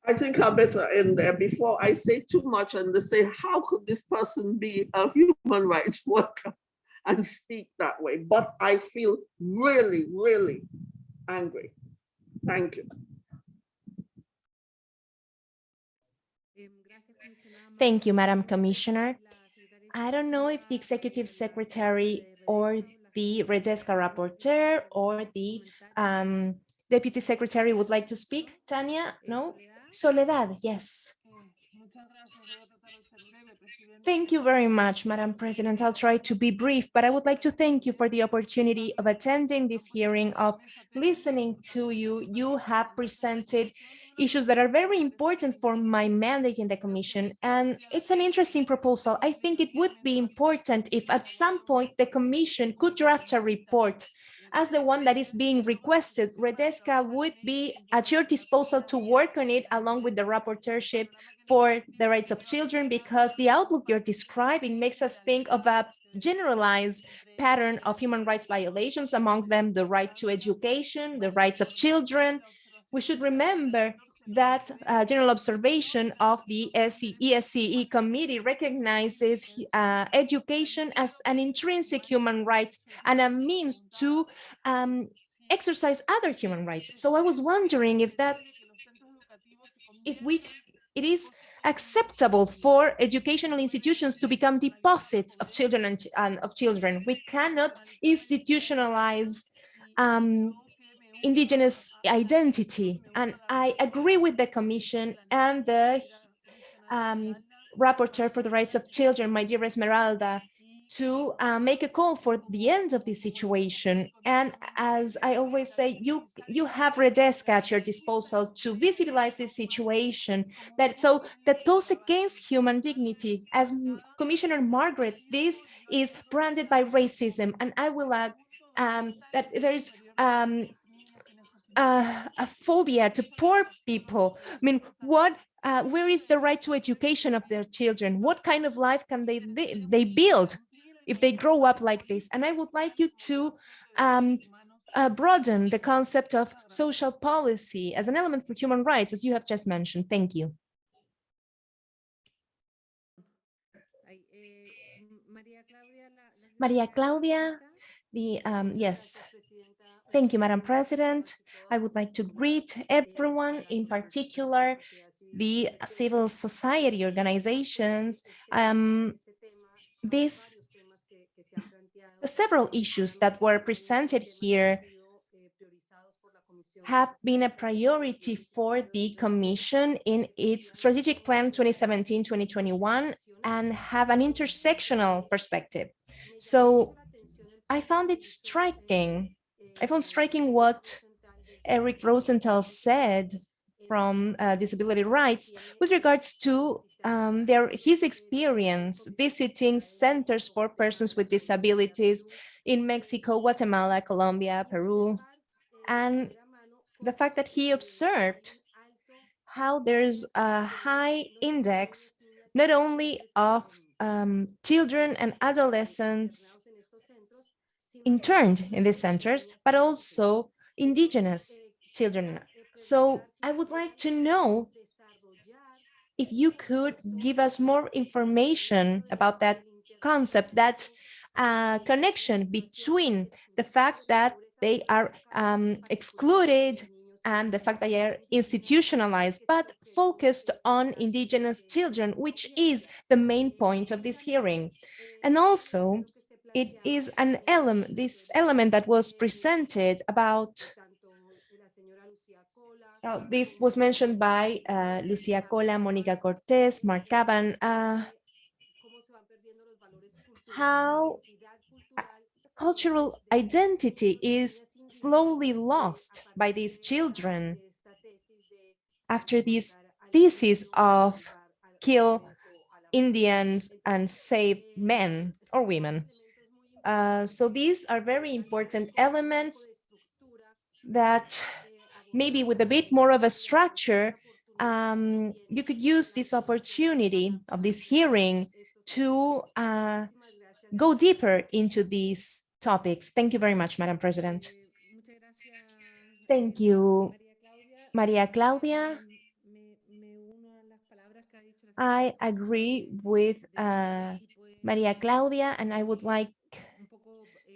I think I better end there before I say too much and they say, how could this person be a human rights worker and speak that way? But I feel really, really angry. Thank you. Thank you, Madam Commissioner. I don't know if the Executive Secretary or the Redesca Rapporteur or the um, Deputy Secretary would like to speak. Tania, no? Soledad, yes. Thank you very much, Madam President. I'll try to be brief, but I would like to thank you for the opportunity of attending this hearing, of listening to you. You have presented issues that are very important for my mandate in the Commission, and it's an interesting proposal. I think it would be important if at some point the Commission could draft a report as the one that is being requested, Redesca would be at your disposal to work on it along with the rapporteurship for the rights of children, because the outlook you're describing makes us think of a generalized pattern of human rights violations, among them the right to education, the rights of children. We should remember that uh, general observation of the ESCE committee recognizes uh, education as an intrinsic human right and a means to um, exercise other human rights. So I was wondering if that, if we, it is acceptable for educational institutions to become deposits of children and, and of children. We cannot institutionalize um, indigenous identity. And I agree with the commission and the um, rapporteur for the rights of children, my dear Esmeralda, to uh, make a call for the end of this situation. And as I always say, you you have Redesca at your disposal to visibilize this situation that so that goes against human dignity. As Commissioner Margaret, this is branded by racism. And I will add um, that there's um, uh, a phobia to poor people. I mean, what, uh, where is the right to education of their children? What kind of life can they, they, they build if they grow up like this? And I would like you to um, uh, broaden the concept of social policy as an element for human rights, as you have just mentioned. Thank you. Maria Claudia, the, um, yes, Thank you, Madam President. I would like to greet everyone, in particular the civil society organizations. Um, these several issues that were presented here have been a priority for the Commission in its strategic plan 2017-2021 and have an intersectional perspective. So I found it striking I found striking what Eric Rosenthal said from uh, Disability Rights with regards to um, their his experience visiting centers for persons with disabilities in Mexico, Guatemala, Colombia, Peru, and the fact that he observed how there's a high index not only of um, children and adolescents interned in these centers, but also indigenous children. So I would like to know if you could give us more information about that concept, that uh, connection between the fact that they are um, excluded and the fact that they are institutionalized, but focused on indigenous children, which is the main point of this hearing. And also, it is an element, this element that was presented about, this was mentioned by uh, Lucia Cola, Monica Cortez, Mark Caban, uh, how uh, cultural identity is slowly lost by these children after this thesis of kill Indians and save men or women. Uh, so these are very important elements that maybe with a bit more of a structure, um, you could use this opportunity of this hearing to uh, go deeper into these topics. Thank you very much, Madam President. Thank you, Maria Claudia. I agree with uh, Maria Claudia, and I would like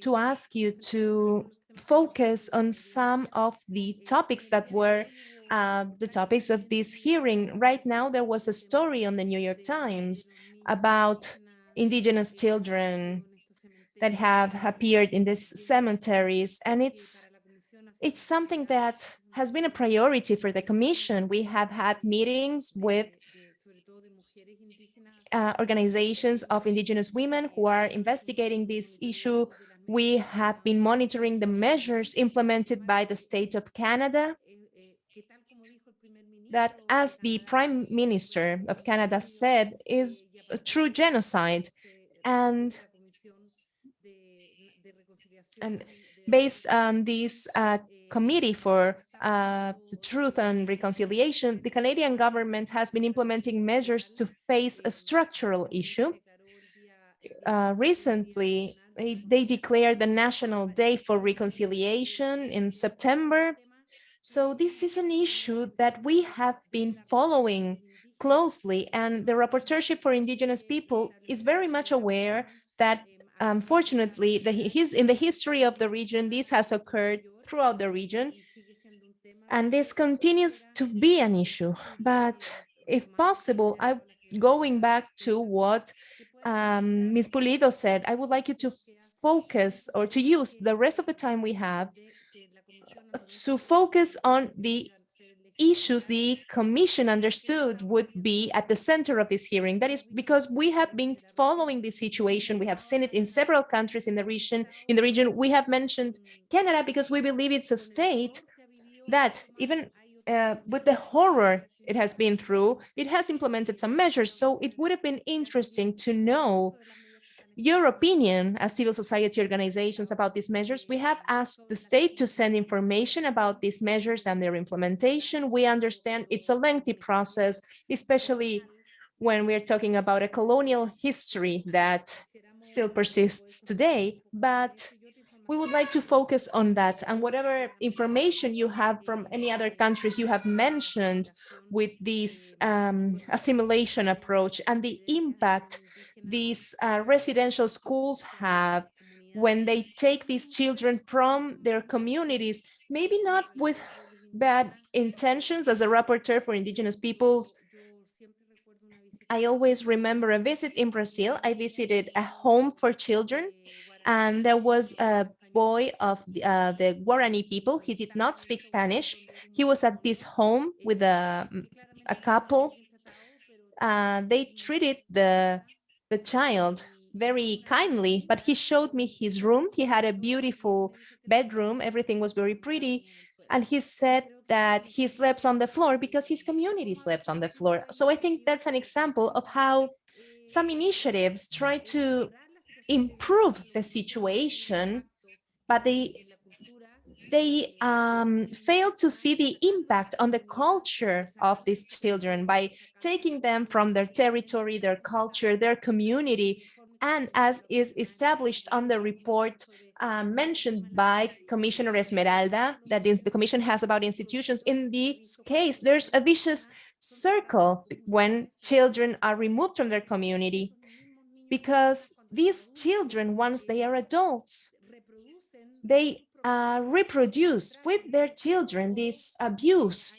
to ask you to focus on some of the topics that were uh, the topics of this hearing. Right now, there was a story on the New York Times about indigenous children that have appeared in these cemeteries, and it's it's something that has been a priority for the Commission. We have had meetings with uh, organizations of indigenous women who are investigating this issue. We have been monitoring the measures implemented by the state of Canada that, as the Prime Minister of Canada said, is a true genocide. And, and based on this uh, committee for uh, the truth and reconciliation, the Canadian government has been implementing measures to face a structural issue. Uh, recently, they, they declared the National Day for Reconciliation in September. So this is an issue that we have been following closely, and the Rapporteurship for Indigenous People is very much aware that um, unfortunately, the, his, in the history of the region, this has occurred throughout the region, and this continues to be an issue. But if possible, I going back to what um, Ms. Pulido said, I would like you to focus or to use the rest of the time we have to focus on the issues the commission understood would be at the center of this hearing. That is because we have been following this situation. We have seen it in several countries in the region. In the region, we have mentioned Canada because we believe it's a state that even uh, with the horror it has been through, it has implemented some measures. So it would have been interesting to know your opinion as civil society organizations about these measures. We have asked the state to send information about these measures and their implementation. We understand it's a lengthy process, especially when we're talking about a colonial history that still persists today, but we would like to focus on that and whatever information you have from any other countries you have mentioned with this um, assimilation approach and the impact these uh, residential schools have when they take these children from their communities, maybe not with bad intentions as a rapporteur for indigenous peoples. I always remember a visit in Brazil. I visited a home for children and there was a boy of the, uh, the Guarani people. He did not speak Spanish. He was at this home with a, a couple. Uh, they treated the, the child very kindly, but he showed me his room. He had a beautiful bedroom. Everything was very pretty. And he said that he slept on the floor because his community slept on the floor. So I think that's an example of how some initiatives try to improve the situation but they they um, fail to see the impact on the culture of these children by taking them from their territory, their culture, their community, and as is established on the report uh, mentioned by Commissioner Esmeralda, that is the Commission has about institutions. In this case, there's a vicious circle when children are removed from their community because these children, once they are adults, they uh, reproduce with their children this abuse.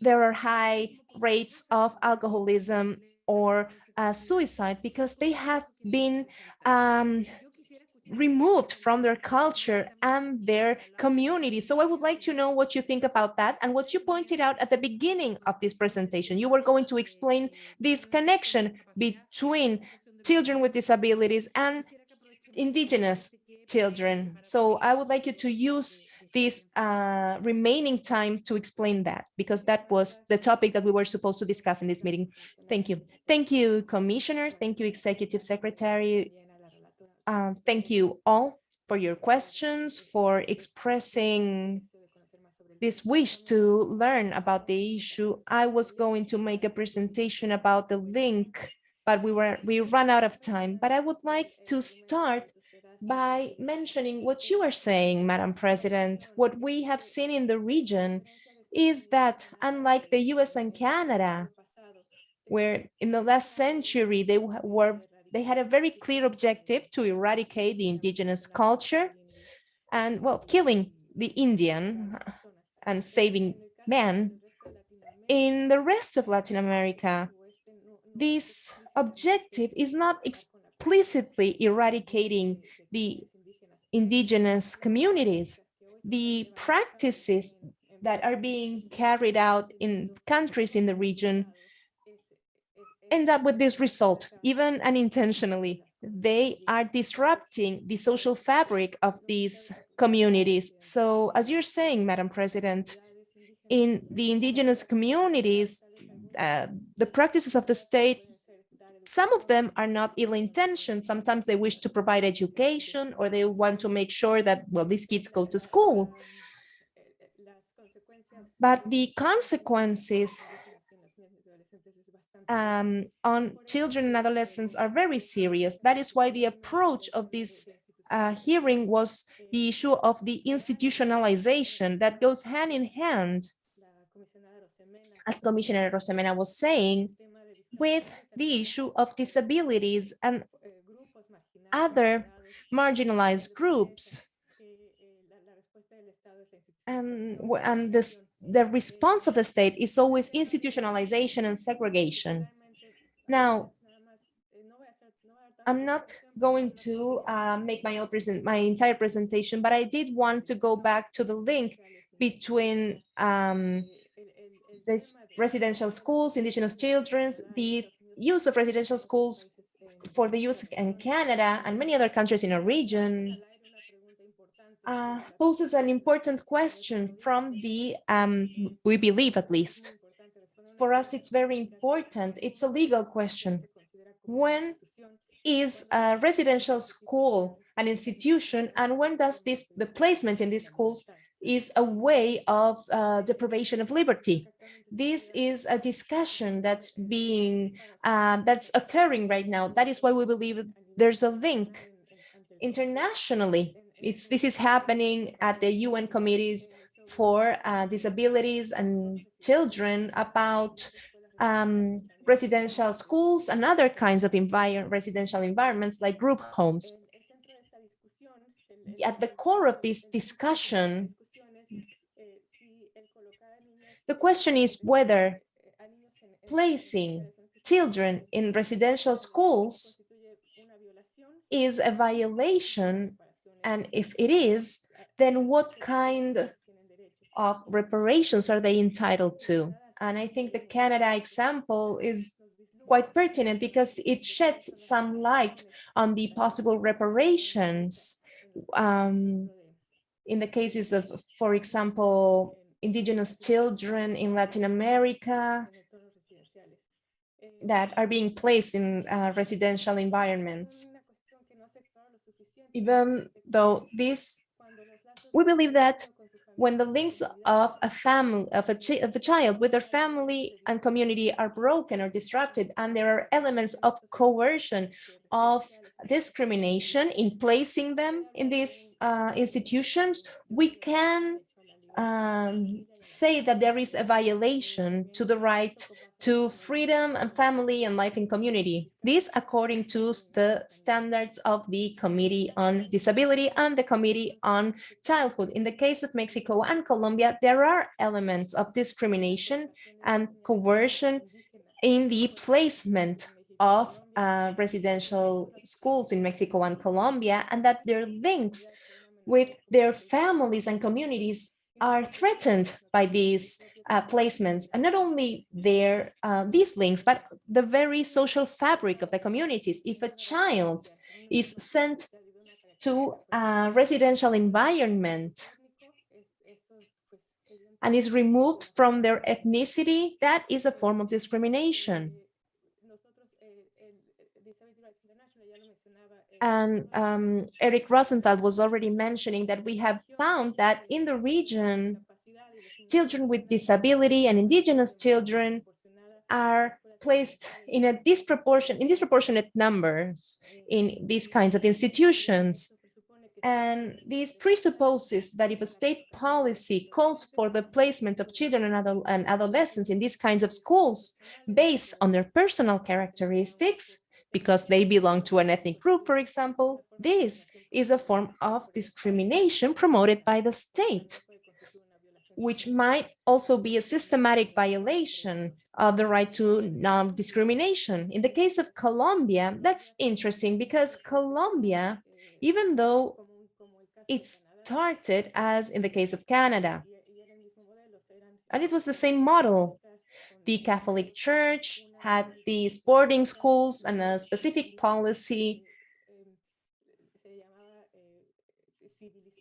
There are high rates of alcoholism or uh, suicide because they have been um, removed from their culture and their community. So I would like to know what you think about that and what you pointed out at the beginning of this presentation. You were going to explain this connection between children with disabilities and indigenous children. So I would like you to use this uh, remaining time to explain that, because that was the topic that we were supposed to discuss in this meeting. Thank you. Thank you, Commissioner. Thank you, Executive Secretary. Uh, thank you all for your questions, for expressing this wish to learn about the issue. I was going to make a presentation about the link, but we were we ran out of time. But I would like to start by mentioning what you are saying, Madam President. What we have seen in the region is that unlike the US and Canada, where in the last century they were they had a very clear objective to eradicate the indigenous culture and well killing the Indian and saving man. In the rest of Latin America, this objective is not explicitly eradicating the indigenous communities. The practices that are being carried out in countries in the region end up with this result, even unintentionally. They are disrupting the social fabric of these communities. So as you're saying, Madam President, in the indigenous communities, uh, the practices of the state, some of them are not ill-intentioned. Sometimes they wish to provide education or they want to make sure that, well, these kids go to school. But the consequences um, on children and adolescents are very serious. That is why the approach of this uh, hearing was the issue of the institutionalization that goes hand in hand, as Commissioner Arosemena was saying, with the issue of disabilities and other marginalized groups. And, and this, the response of the state is always institutionalization and segregation. Now, I'm not going to uh, make my, present, my entire presentation, but I did want to go back to the link between um, this residential schools, indigenous children's, the use of residential schools for the use in Canada and many other countries in our region uh, poses an important question from the, um, we believe at least. For us, it's very important. It's a legal question. When is a residential school an institution and when does this, the placement in these schools is a way of uh, deprivation of liberty? This is a discussion that's being, uh, that's occurring right now. That is why we believe there's a link internationally. It's, this is happening at the UN committees for uh, disabilities and children about um, residential schools and other kinds of residential environments like group homes. At the core of this discussion, the question is whether placing children in residential schools is a violation, and if it is, then what kind of reparations are they entitled to? And I think the Canada example is quite pertinent because it sheds some light on the possible reparations um, in the cases of, for example, indigenous children in Latin America that are being placed in uh, residential environments. Even though this, we believe that when the links of a family of a, of a child with their family and community are broken or disrupted and there are elements of coercion of discrimination in placing them in these uh, institutions we can um, say that there is a violation to the right to freedom and family and life in community. This according to the standards of the Committee on Disability and the Committee on Childhood. In the case of Mexico and Colombia, there are elements of discrimination and coercion in the placement of uh, residential schools in Mexico and Colombia, and that their links with their families and communities are threatened by these uh, placements. And not only their uh, these links but the very social fabric of the communities. If a child is sent to a residential environment and is removed from their ethnicity that is a form of discrimination and um, Eric Rosenthal was already mentioning that we have found that in the region, children with disability and indigenous children are placed in a disproportion in disproportionate numbers in these kinds of institutions. And this presupposes that if a state policy calls for the placement of children and, and adolescents in these kinds of schools based on their personal characteristics, because they belong to an ethnic group, for example, this is a form of discrimination promoted by the state, which might also be a systematic violation of the right to non-discrimination. In the case of Colombia, that's interesting because Colombia, even though it started as in the case of Canada, and it was the same model. The Catholic Church had these boarding schools and a specific policy,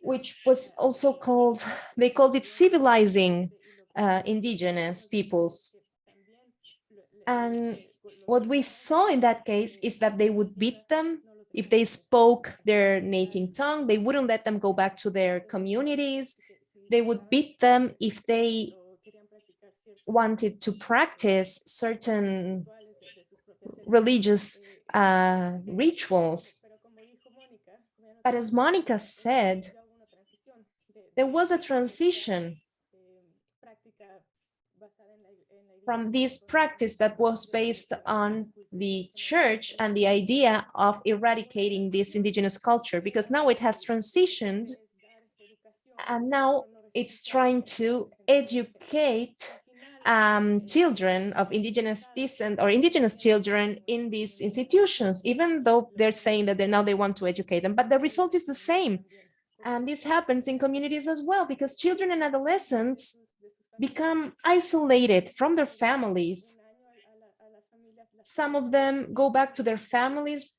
which was also called, they called it civilizing uh, indigenous peoples. And what we saw in that case is that they would beat them if they spoke their native tongue, they wouldn't let them go back to their communities. They would beat them if they wanted to practice certain religious uh, rituals. But as Monica said, there was a transition from this practice that was based on the church and the idea of eradicating this indigenous culture, because now it has transitioned and now it's trying to educate um, children of indigenous descent or indigenous children in these institutions, even though they're saying that they now they want to educate them, but the result is the same. And this happens in communities as well, because children and adolescents become isolated from their families. Some of them go back to their families,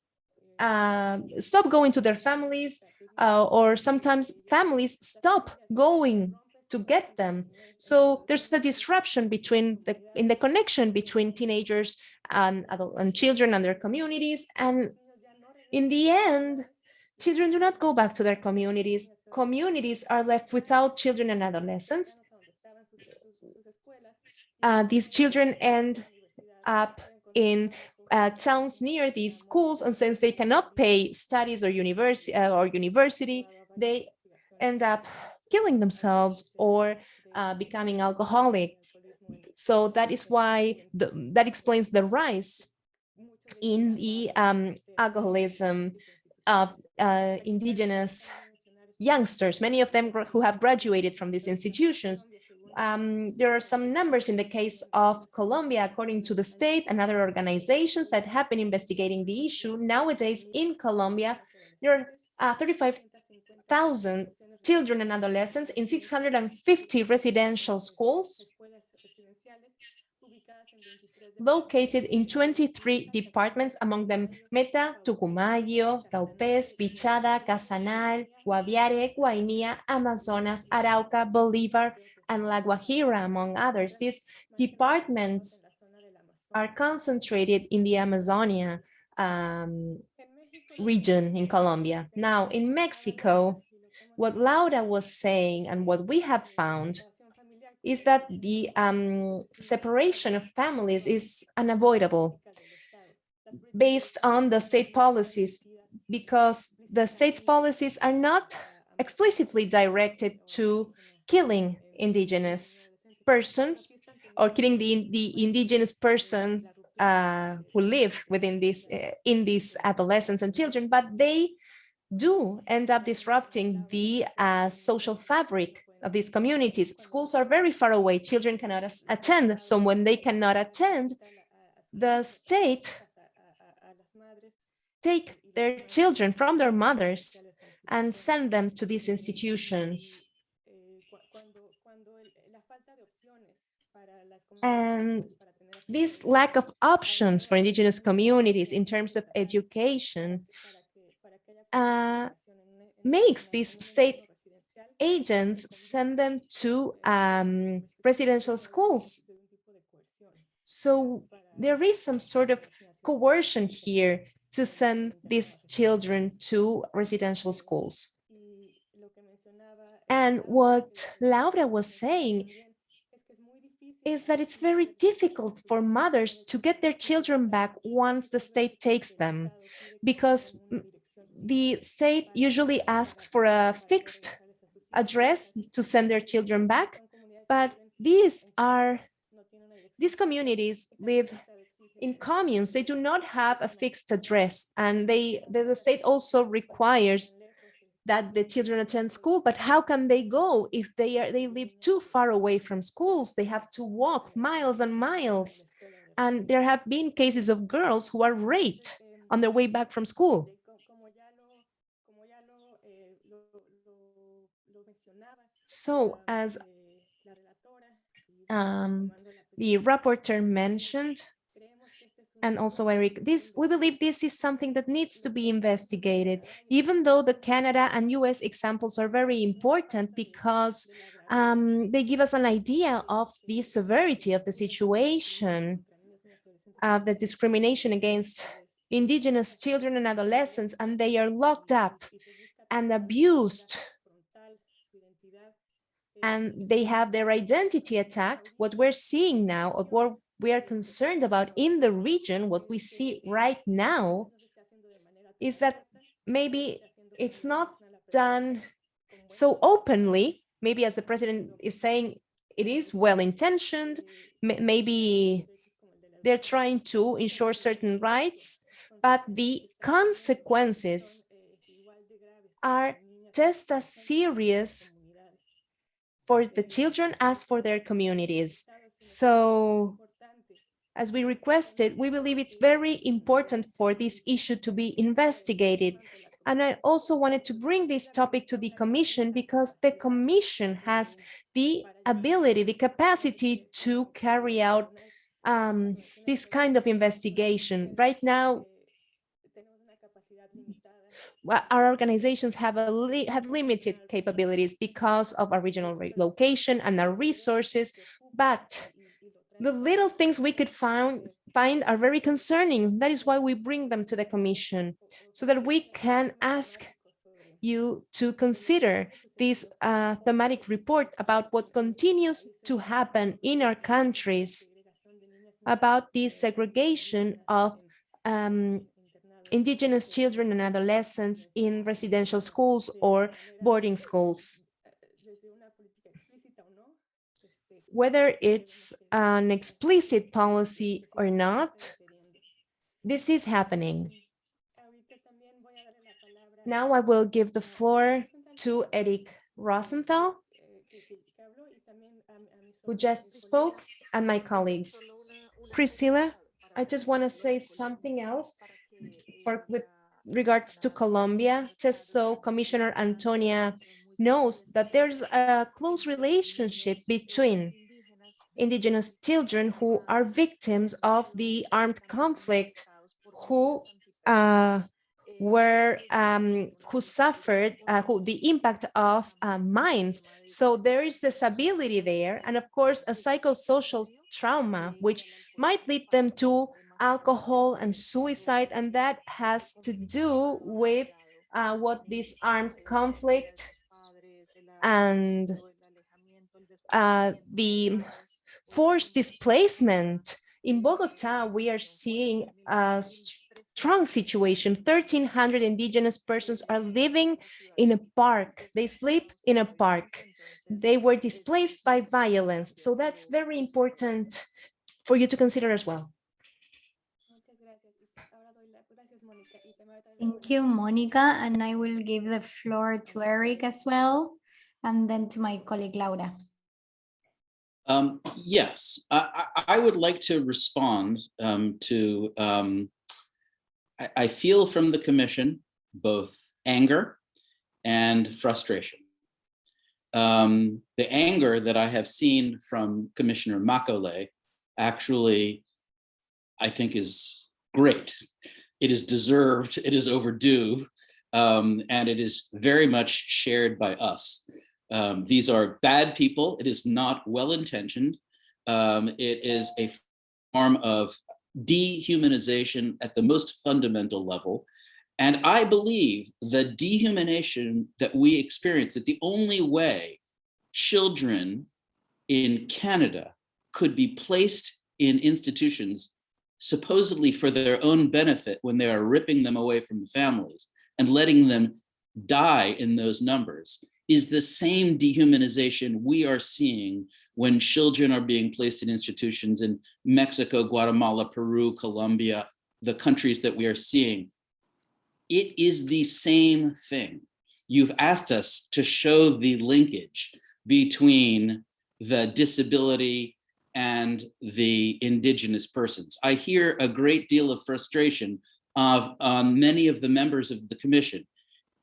uh, stop going to their families, uh, or sometimes families stop going to get them. So there's a disruption between the in the connection between teenagers and adult and children and their communities. And in the end, children do not go back to their communities. Communities are left without children and adolescents. Uh, these children end up in uh, towns near these schools, and since they cannot pay studies or university uh, or university, they end up killing themselves or uh, becoming alcoholics. So that is why the, that explains the rise in the um, alcoholism of uh, indigenous youngsters, many of them who have graduated from these institutions. Um, there are some numbers in the case of Colombia, according to the state and other organizations that have been investigating the issue. Nowadays in Colombia, there are uh, 35,000 children and adolescents in 650 residential schools located in 23 departments, among them Meta, Putumayo, Vaupés, Vichada, Casanare, Guaviare, Guainía, Amazonas, Arauca, Bolivar, and La Guajira, among others. These departments are concentrated in the Amazonia um, region in Colombia. Now, in Mexico, what Laura was saying and what we have found is that the um, separation of families is unavoidable based on the state policies because the state's policies are not explicitly directed to killing indigenous persons or killing the, the indigenous persons uh, who live within this uh, in these adolescents and children, but they do end up disrupting the uh, social fabric of these communities. Schools are very far away. Children cannot attend. So when they cannot attend, the state take their children from their mothers and send them to these institutions. And this lack of options for indigenous communities in terms of education uh, makes these state agents send them to um, residential schools. So there is some sort of coercion here to send these children to residential schools. And what Laura was saying is that it's very difficult for mothers to get their children back once the state takes them because the state usually asks for a fixed address to send their children back, but these are, these communities live in communes. They do not have a fixed address and they, the, state also requires that the children attend school, but how can they go if they are they live too far away from schools? They have to walk miles and miles. And there have been cases of girls who are raped on their way back from school. So as um, the rapporteur mentioned, and also Eric, this we believe this is something that needs to be investigated, even though the Canada and US examples are very important because um, they give us an idea of the severity of the situation, of the discrimination against indigenous children and adolescents, and they are locked up and abused and they have their identity attacked. What we're seeing now, or what we are concerned about in the region, what we see right now is that maybe it's not done so openly, maybe as the president is saying, it is well-intentioned, maybe they're trying to ensure certain rights, but the consequences are just as serious for the children as for their communities. So as we requested, we believe it's very important for this issue to be investigated. And I also wanted to bring this topic to the Commission because the Commission has the ability, the capacity to carry out um, this kind of investigation. Right now, our organizations have a li have limited capabilities because of our regional location and our resources, but the little things we could find find are very concerning. That is why we bring them to the commission so that we can ask you to consider this uh, thematic report about what continues to happen in our countries about this segregation of um, indigenous children and adolescents in residential schools or boarding schools. Whether it's an explicit policy or not, this is happening. Now I will give the floor to Eric Rosenthal, who just spoke, and my colleagues. Priscilla, I just want to say something else for with regards to Colombia, just so Commissioner Antonia knows that there's a close relationship between indigenous children who are victims of the armed conflict, who uh, were um, who suffered uh, who the impact of uh, mines. So there is this ability there, and of course a psychosocial trauma, which might lead them to alcohol and suicide, and that has to do with uh, what this armed conflict and uh, the forced displacement. In Bogota, we are seeing a strong situation. 1,300 indigenous persons are living in a park. They sleep in a park. They were displaced by violence. So that's very important for you to consider as well. Thank you, Monica. And I will give the floor to Eric as well, and then to my colleague Laura. Um, yes, I, I, would like to respond um, to, um, I, I, feel from the commission both anger and frustration. Um, the anger that I have seen from Commissioner Macaulay actually, I think is great it is deserved, it is overdue, um, and it is very much shared by us. Um, these are bad people. It is not well-intentioned. Um, it is a form of dehumanization at the most fundamental level. And I believe the dehumanization that we experience, that the only way children in Canada could be placed in institutions supposedly for their own benefit when they are ripping them away from the families. and letting them die in those numbers is the same dehumanization we are seeing when children are being placed in institutions in Mexico, Guatemala, Peru, Colombia, the countries that we are seeing. It is the same thing. You've asked us to show the linkage between the disability and the indigenous persons. I hear a great deal of frustration of um, many of the members of the commission.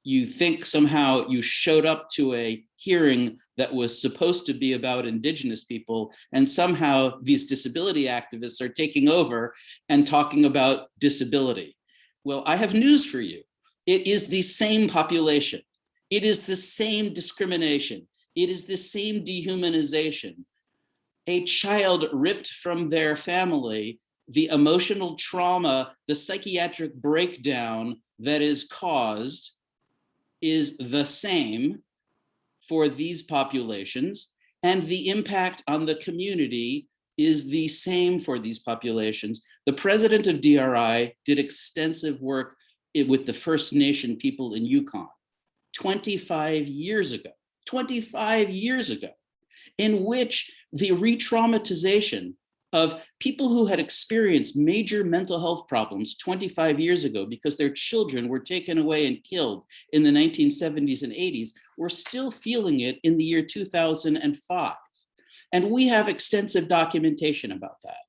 You think somehow you showed up to a hearing that was supposed to be about indigenous people and somehow these disability activists are taking over and talking about disability. Well, I have news for you. It is the same population. It is the same discrimination. It is the same dehumanization a child ripped from their family, the emotional trauma, the psychiatric breakdown that is caused is the same for these populations and the impact on the community is the same for these populations. The president of DRI did extensive work with the First Nation people in Yukon 25 years ago, 25 years ago in which the re-traumatization of people who had experienced major mental health problems 25 years ago because their children were taken away and killed in the 1970s and 80s, were still feeling it in the year 2005. And we have extensive documentation about that.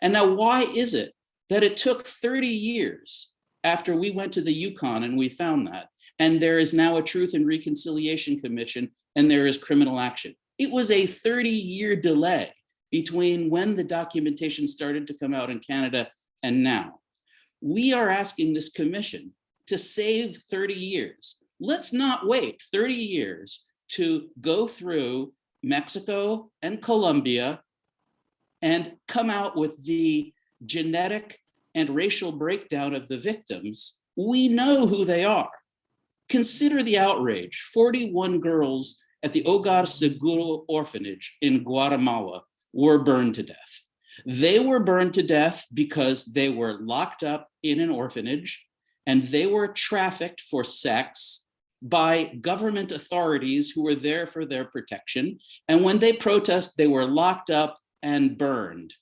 And now why is it that it took 30 years after we went to the Yukon and we found that, and there is now a Truth and Reconciliation Commission and there is criminal action? It was a 30 year delay between when the documentation started to come out in Canada and now. We are asking this commission to save 30 years. Let's not wait 30 years to go through Mexico and Colombia and come out with the genetic and racial breakdown of the victims. We know who they are. Consider the outrage, 41 girls at the Hogar Seguro orphanage in Guatemala were burned to death. They were burned to death because they were locked up in an orphanage and they were trafficked for sex by government authorities who were there for their protection. And when they protest, they were locked up and burned.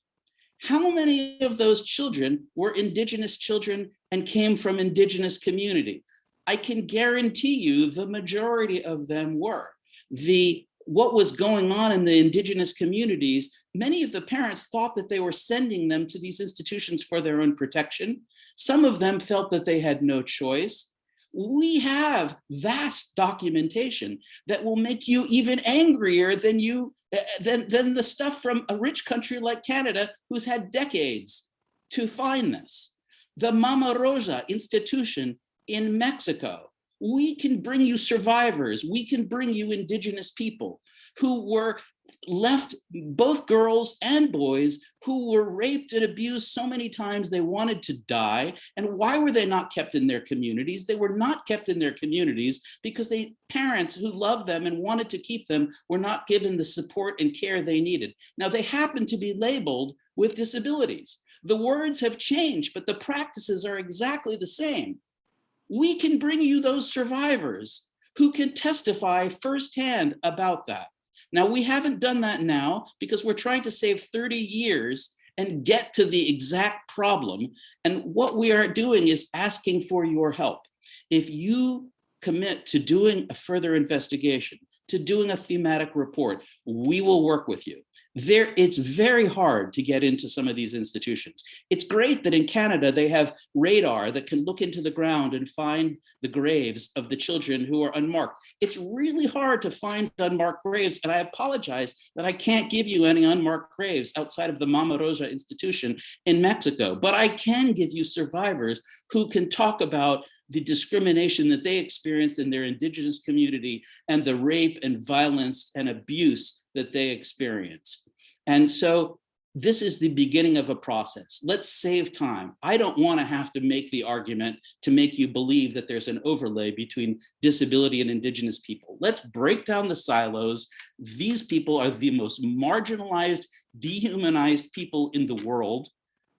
How many of those children were indigenous children and came from indigenous community? I can guarantee you the majority of them were the what was going on in the indigenous communities, many of the parents thought that they were sending them to these institutions for their own protection. Some of them felt that they had no choice. We have vast documentation that will make you even angrier than you eh, than, than the stuff from a rich country like Canada, who's had decades to find this. The Mama Rosa institution in Mexico we can bring you survivors. We can bring you indigenous people who were left, both girls and boys, who were raped and abused so many times they wanted to die. And why were they not kept in their communities? They were not kept in their communities because they parents who loved them and wanted to keep them were not given the support and care they needed. Now they happen to be labeled with disabilities. The words have changed, but the practices are exactly the same we can bring you those survivors who can testify firsthand about that. Now, we haven't done that now because we're trying to save 30 years and get to the exact problem. And what we are doing is asking for your help. If you commit to doing a further investigation, to doing a thematic report, we will work with you. There, it's very hard to get into some of these institutions. It's great that in Canada they have radar that can look into the ground and find the graves of the children who are unmarked. It's really hard to find unmarked graves, and I apologize that I can't give you any unmarked graves outside of the Mama Rosa institution in Mexico, but I can give you survivors who can talk about the discrimination that they experienced in their indigenous community and the rape and violence and abuse that they experienced. And so this is the beginning of a process. Let's save time. I don't want to have to make the argument to make you believe that there's an overlay between disability and indigenous people. Let's break down the silos. These people are the most marginalized, dehumanized people in the world.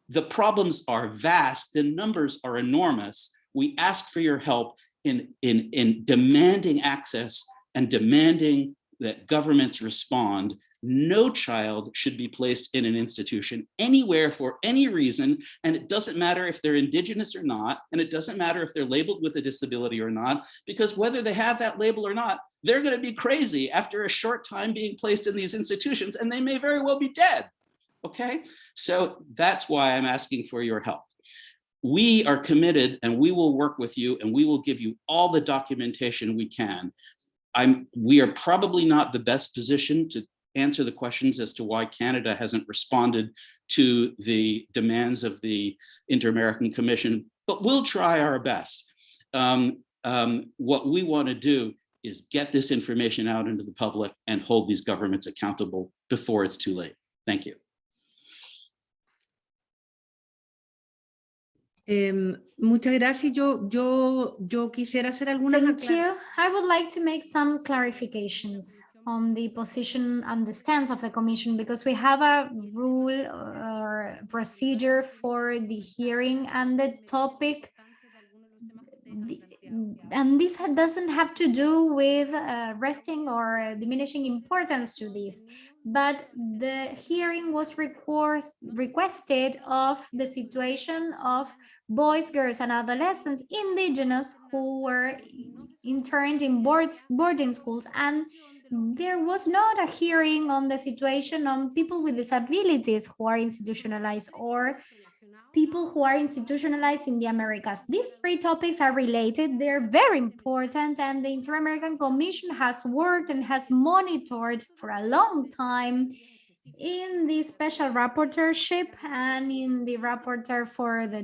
The problems are vast, the numbers are enormous. We ask for your help in, in, in demanding access and demanding that governments respond, no child should be placed in an institution anywhere for any reason. And it doesn't matter if they're indigenous or not, and it doesn't matter if they're labeled with a disability or not, because whether they have that label or not, they're gonna be crazy after a short time being placed in these institutions, and they may very well be dead, okay? So that's why I'm asking for your help we are committed and we will work with you and we will give you all the documentation we can. I'm, we are probably not the best position to answer the questions as to why Canada hasn't responded to the demands of the Inter-American Commission, but we'll try our best. Um, um, what we want to do is get this information out into the public and hold these governments accountable before it's too late. Thank you. Muchas gracias. Yo, yo, yo quisiera hacer algunas Thank you. I would like to make some clarifications on the position and the stance of the commission because we have a rule or procedure for the hearing and the topic the- and this doesn't have to do with uh, resting or diminishing importance to this but the hearing was request, requested of the situation of boys girls and adolescents indigenous who were interned in boards, boarding schools and there was not a hearing on the situation on people with disabilities who are institutionalized or people who are institutionalized in the Americas. These three topics are related. They're very important and the Inter-American Commission has worked and has monitored for a long time in the special rapporteurship and in the rapporteur for the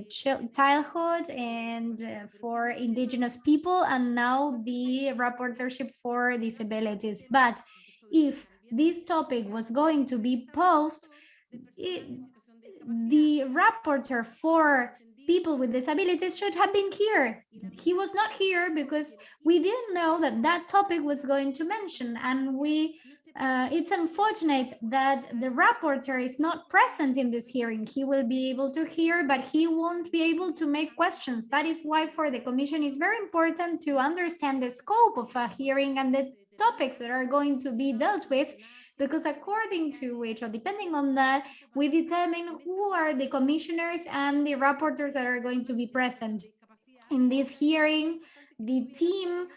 childhood and uh, for indigenous people and now the rapporteurship for disabilities. But if this topic was going to be posed, it, the rapporteur for people with disabilities should have been here. He was not here because we didn't know that that topic was going to mention and we uh, it's unfortunate that the rapporteur is not present in this hearing. He will be able to hear, but he won't be able to make questions. That is why for the commission it's very important to understand the scope of a hearing and the topics that are going to be dealt with because according to which or depending on that we determine who are the commissioners and the rapporteurs that are going to be present. In this hearing the team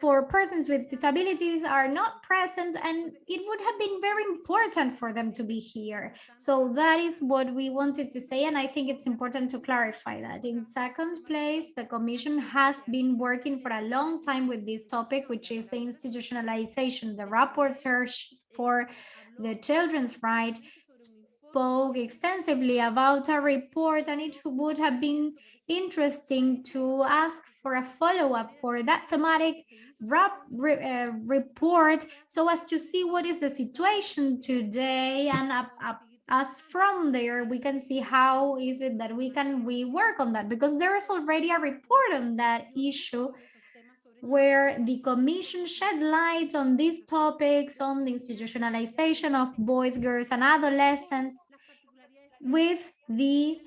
for persons with disabilities are not present and it would have been very important for them to be here. So that is what we wanted to say and i think it's important to clarify that. In second place the commission has been working for a long time with this topic which is the institutionalization the rapporteur for the children's right spoke extensively about a report and it would have been interesting to ask for a follow-up for that thematic uh, report so as to see what is the situation today and up, up as from there we can see how is it that we can we work on that because there is already a report on that issue where the commission shed light on these topics on the institutionalization of boys girls and adolescents with the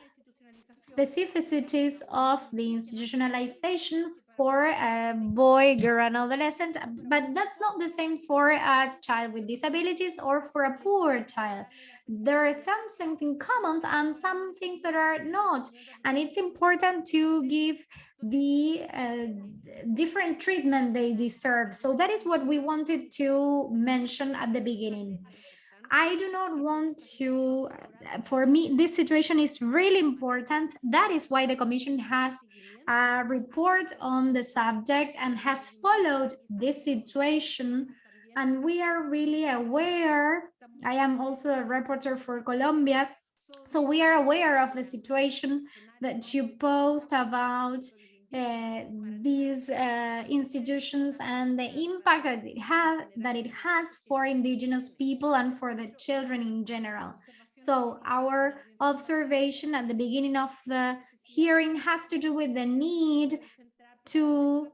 specificities of the institutionalization for a boy, girl, and adolescent, but that's not the same for a child with disabilities or for a poor child. There are some things in common and some things that are not, and it's important to give the uh, different treatment they deserve. So that is what we wanted to mention at the beginning. I do not want to, for me, this situation is really important. That is why the Commission has a report on the subject and has followed this situation. And we are really aware, I am also a reporter for Colombia, so we are aware of the situation that you post about uh, these uh, institutions and the impact that it have that it has for indigenous people and for the children in general. So our observation at the beginning of the hearing has to do with the need to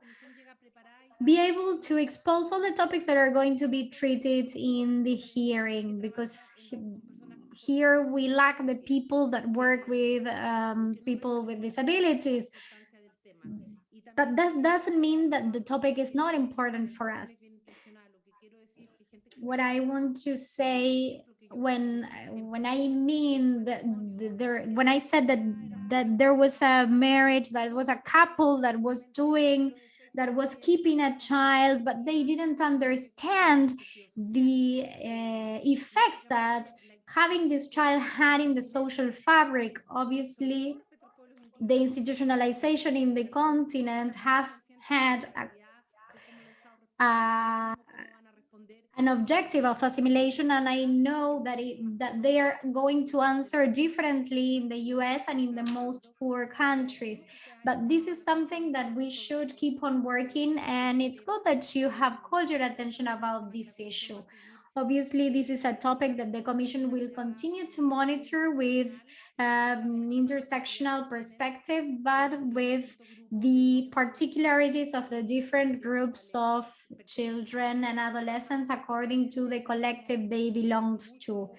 be able to expose all the topics that are going to be treated in the hearing because here we lack the people that work with um, people with disabilities But that doesn't mean that the topic is not important for us. What I want to say when when I mean that there when I said that that there was a marriage that was a couple that was doing that was keeping a child but they didn't understand the uh, effects that having this child had in the social fabric obviously the institutionalization in the continent has had a, a an objective of assimilation and i know that it that they are going to answer differently in the us and in the most poor countries. But this is something that we should keep on working and it's good that you have called your attention about this issue obviously this is a topic that the commission will continue to monitor with um, intersectional perspective but with the particularities of the different groups of children and adolescents according to the collective they belong to.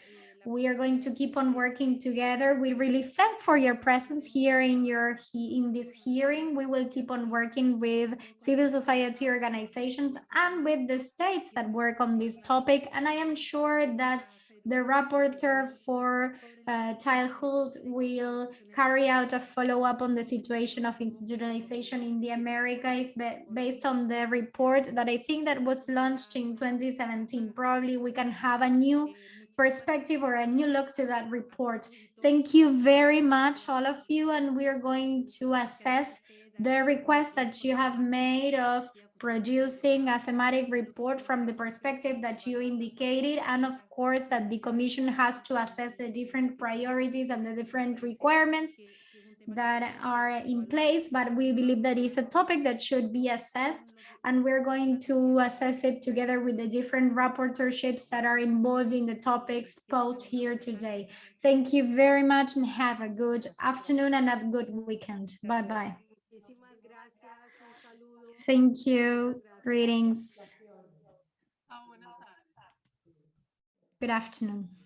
We are going to keep on working together. We really thank for your presence here in your in this hearing. We will keep on working with civil society organizations and with the states that work on this topic. And I am sure that the rapporteur for uh, childhood will carry out a follow-up on the situation of institutionalization in the Americas based on the report that I think that was launched in 2017. Probably we can have a new perspective or a new look to that report. Thank you very much, all of you, and we are going to assess the request that you have made of producing a thematic report from the perspective that you indicated and of course that the commission has to assess the different priorities and the different requirements that are in place but we believe that is a topic that should be assessed and we're going to assess it together with the different rapporteurships that are involved in the topics posed here today thank you very much and have a good afternoon and a good weekend bye bye Thank you. Greetings. Ah, good afternoon.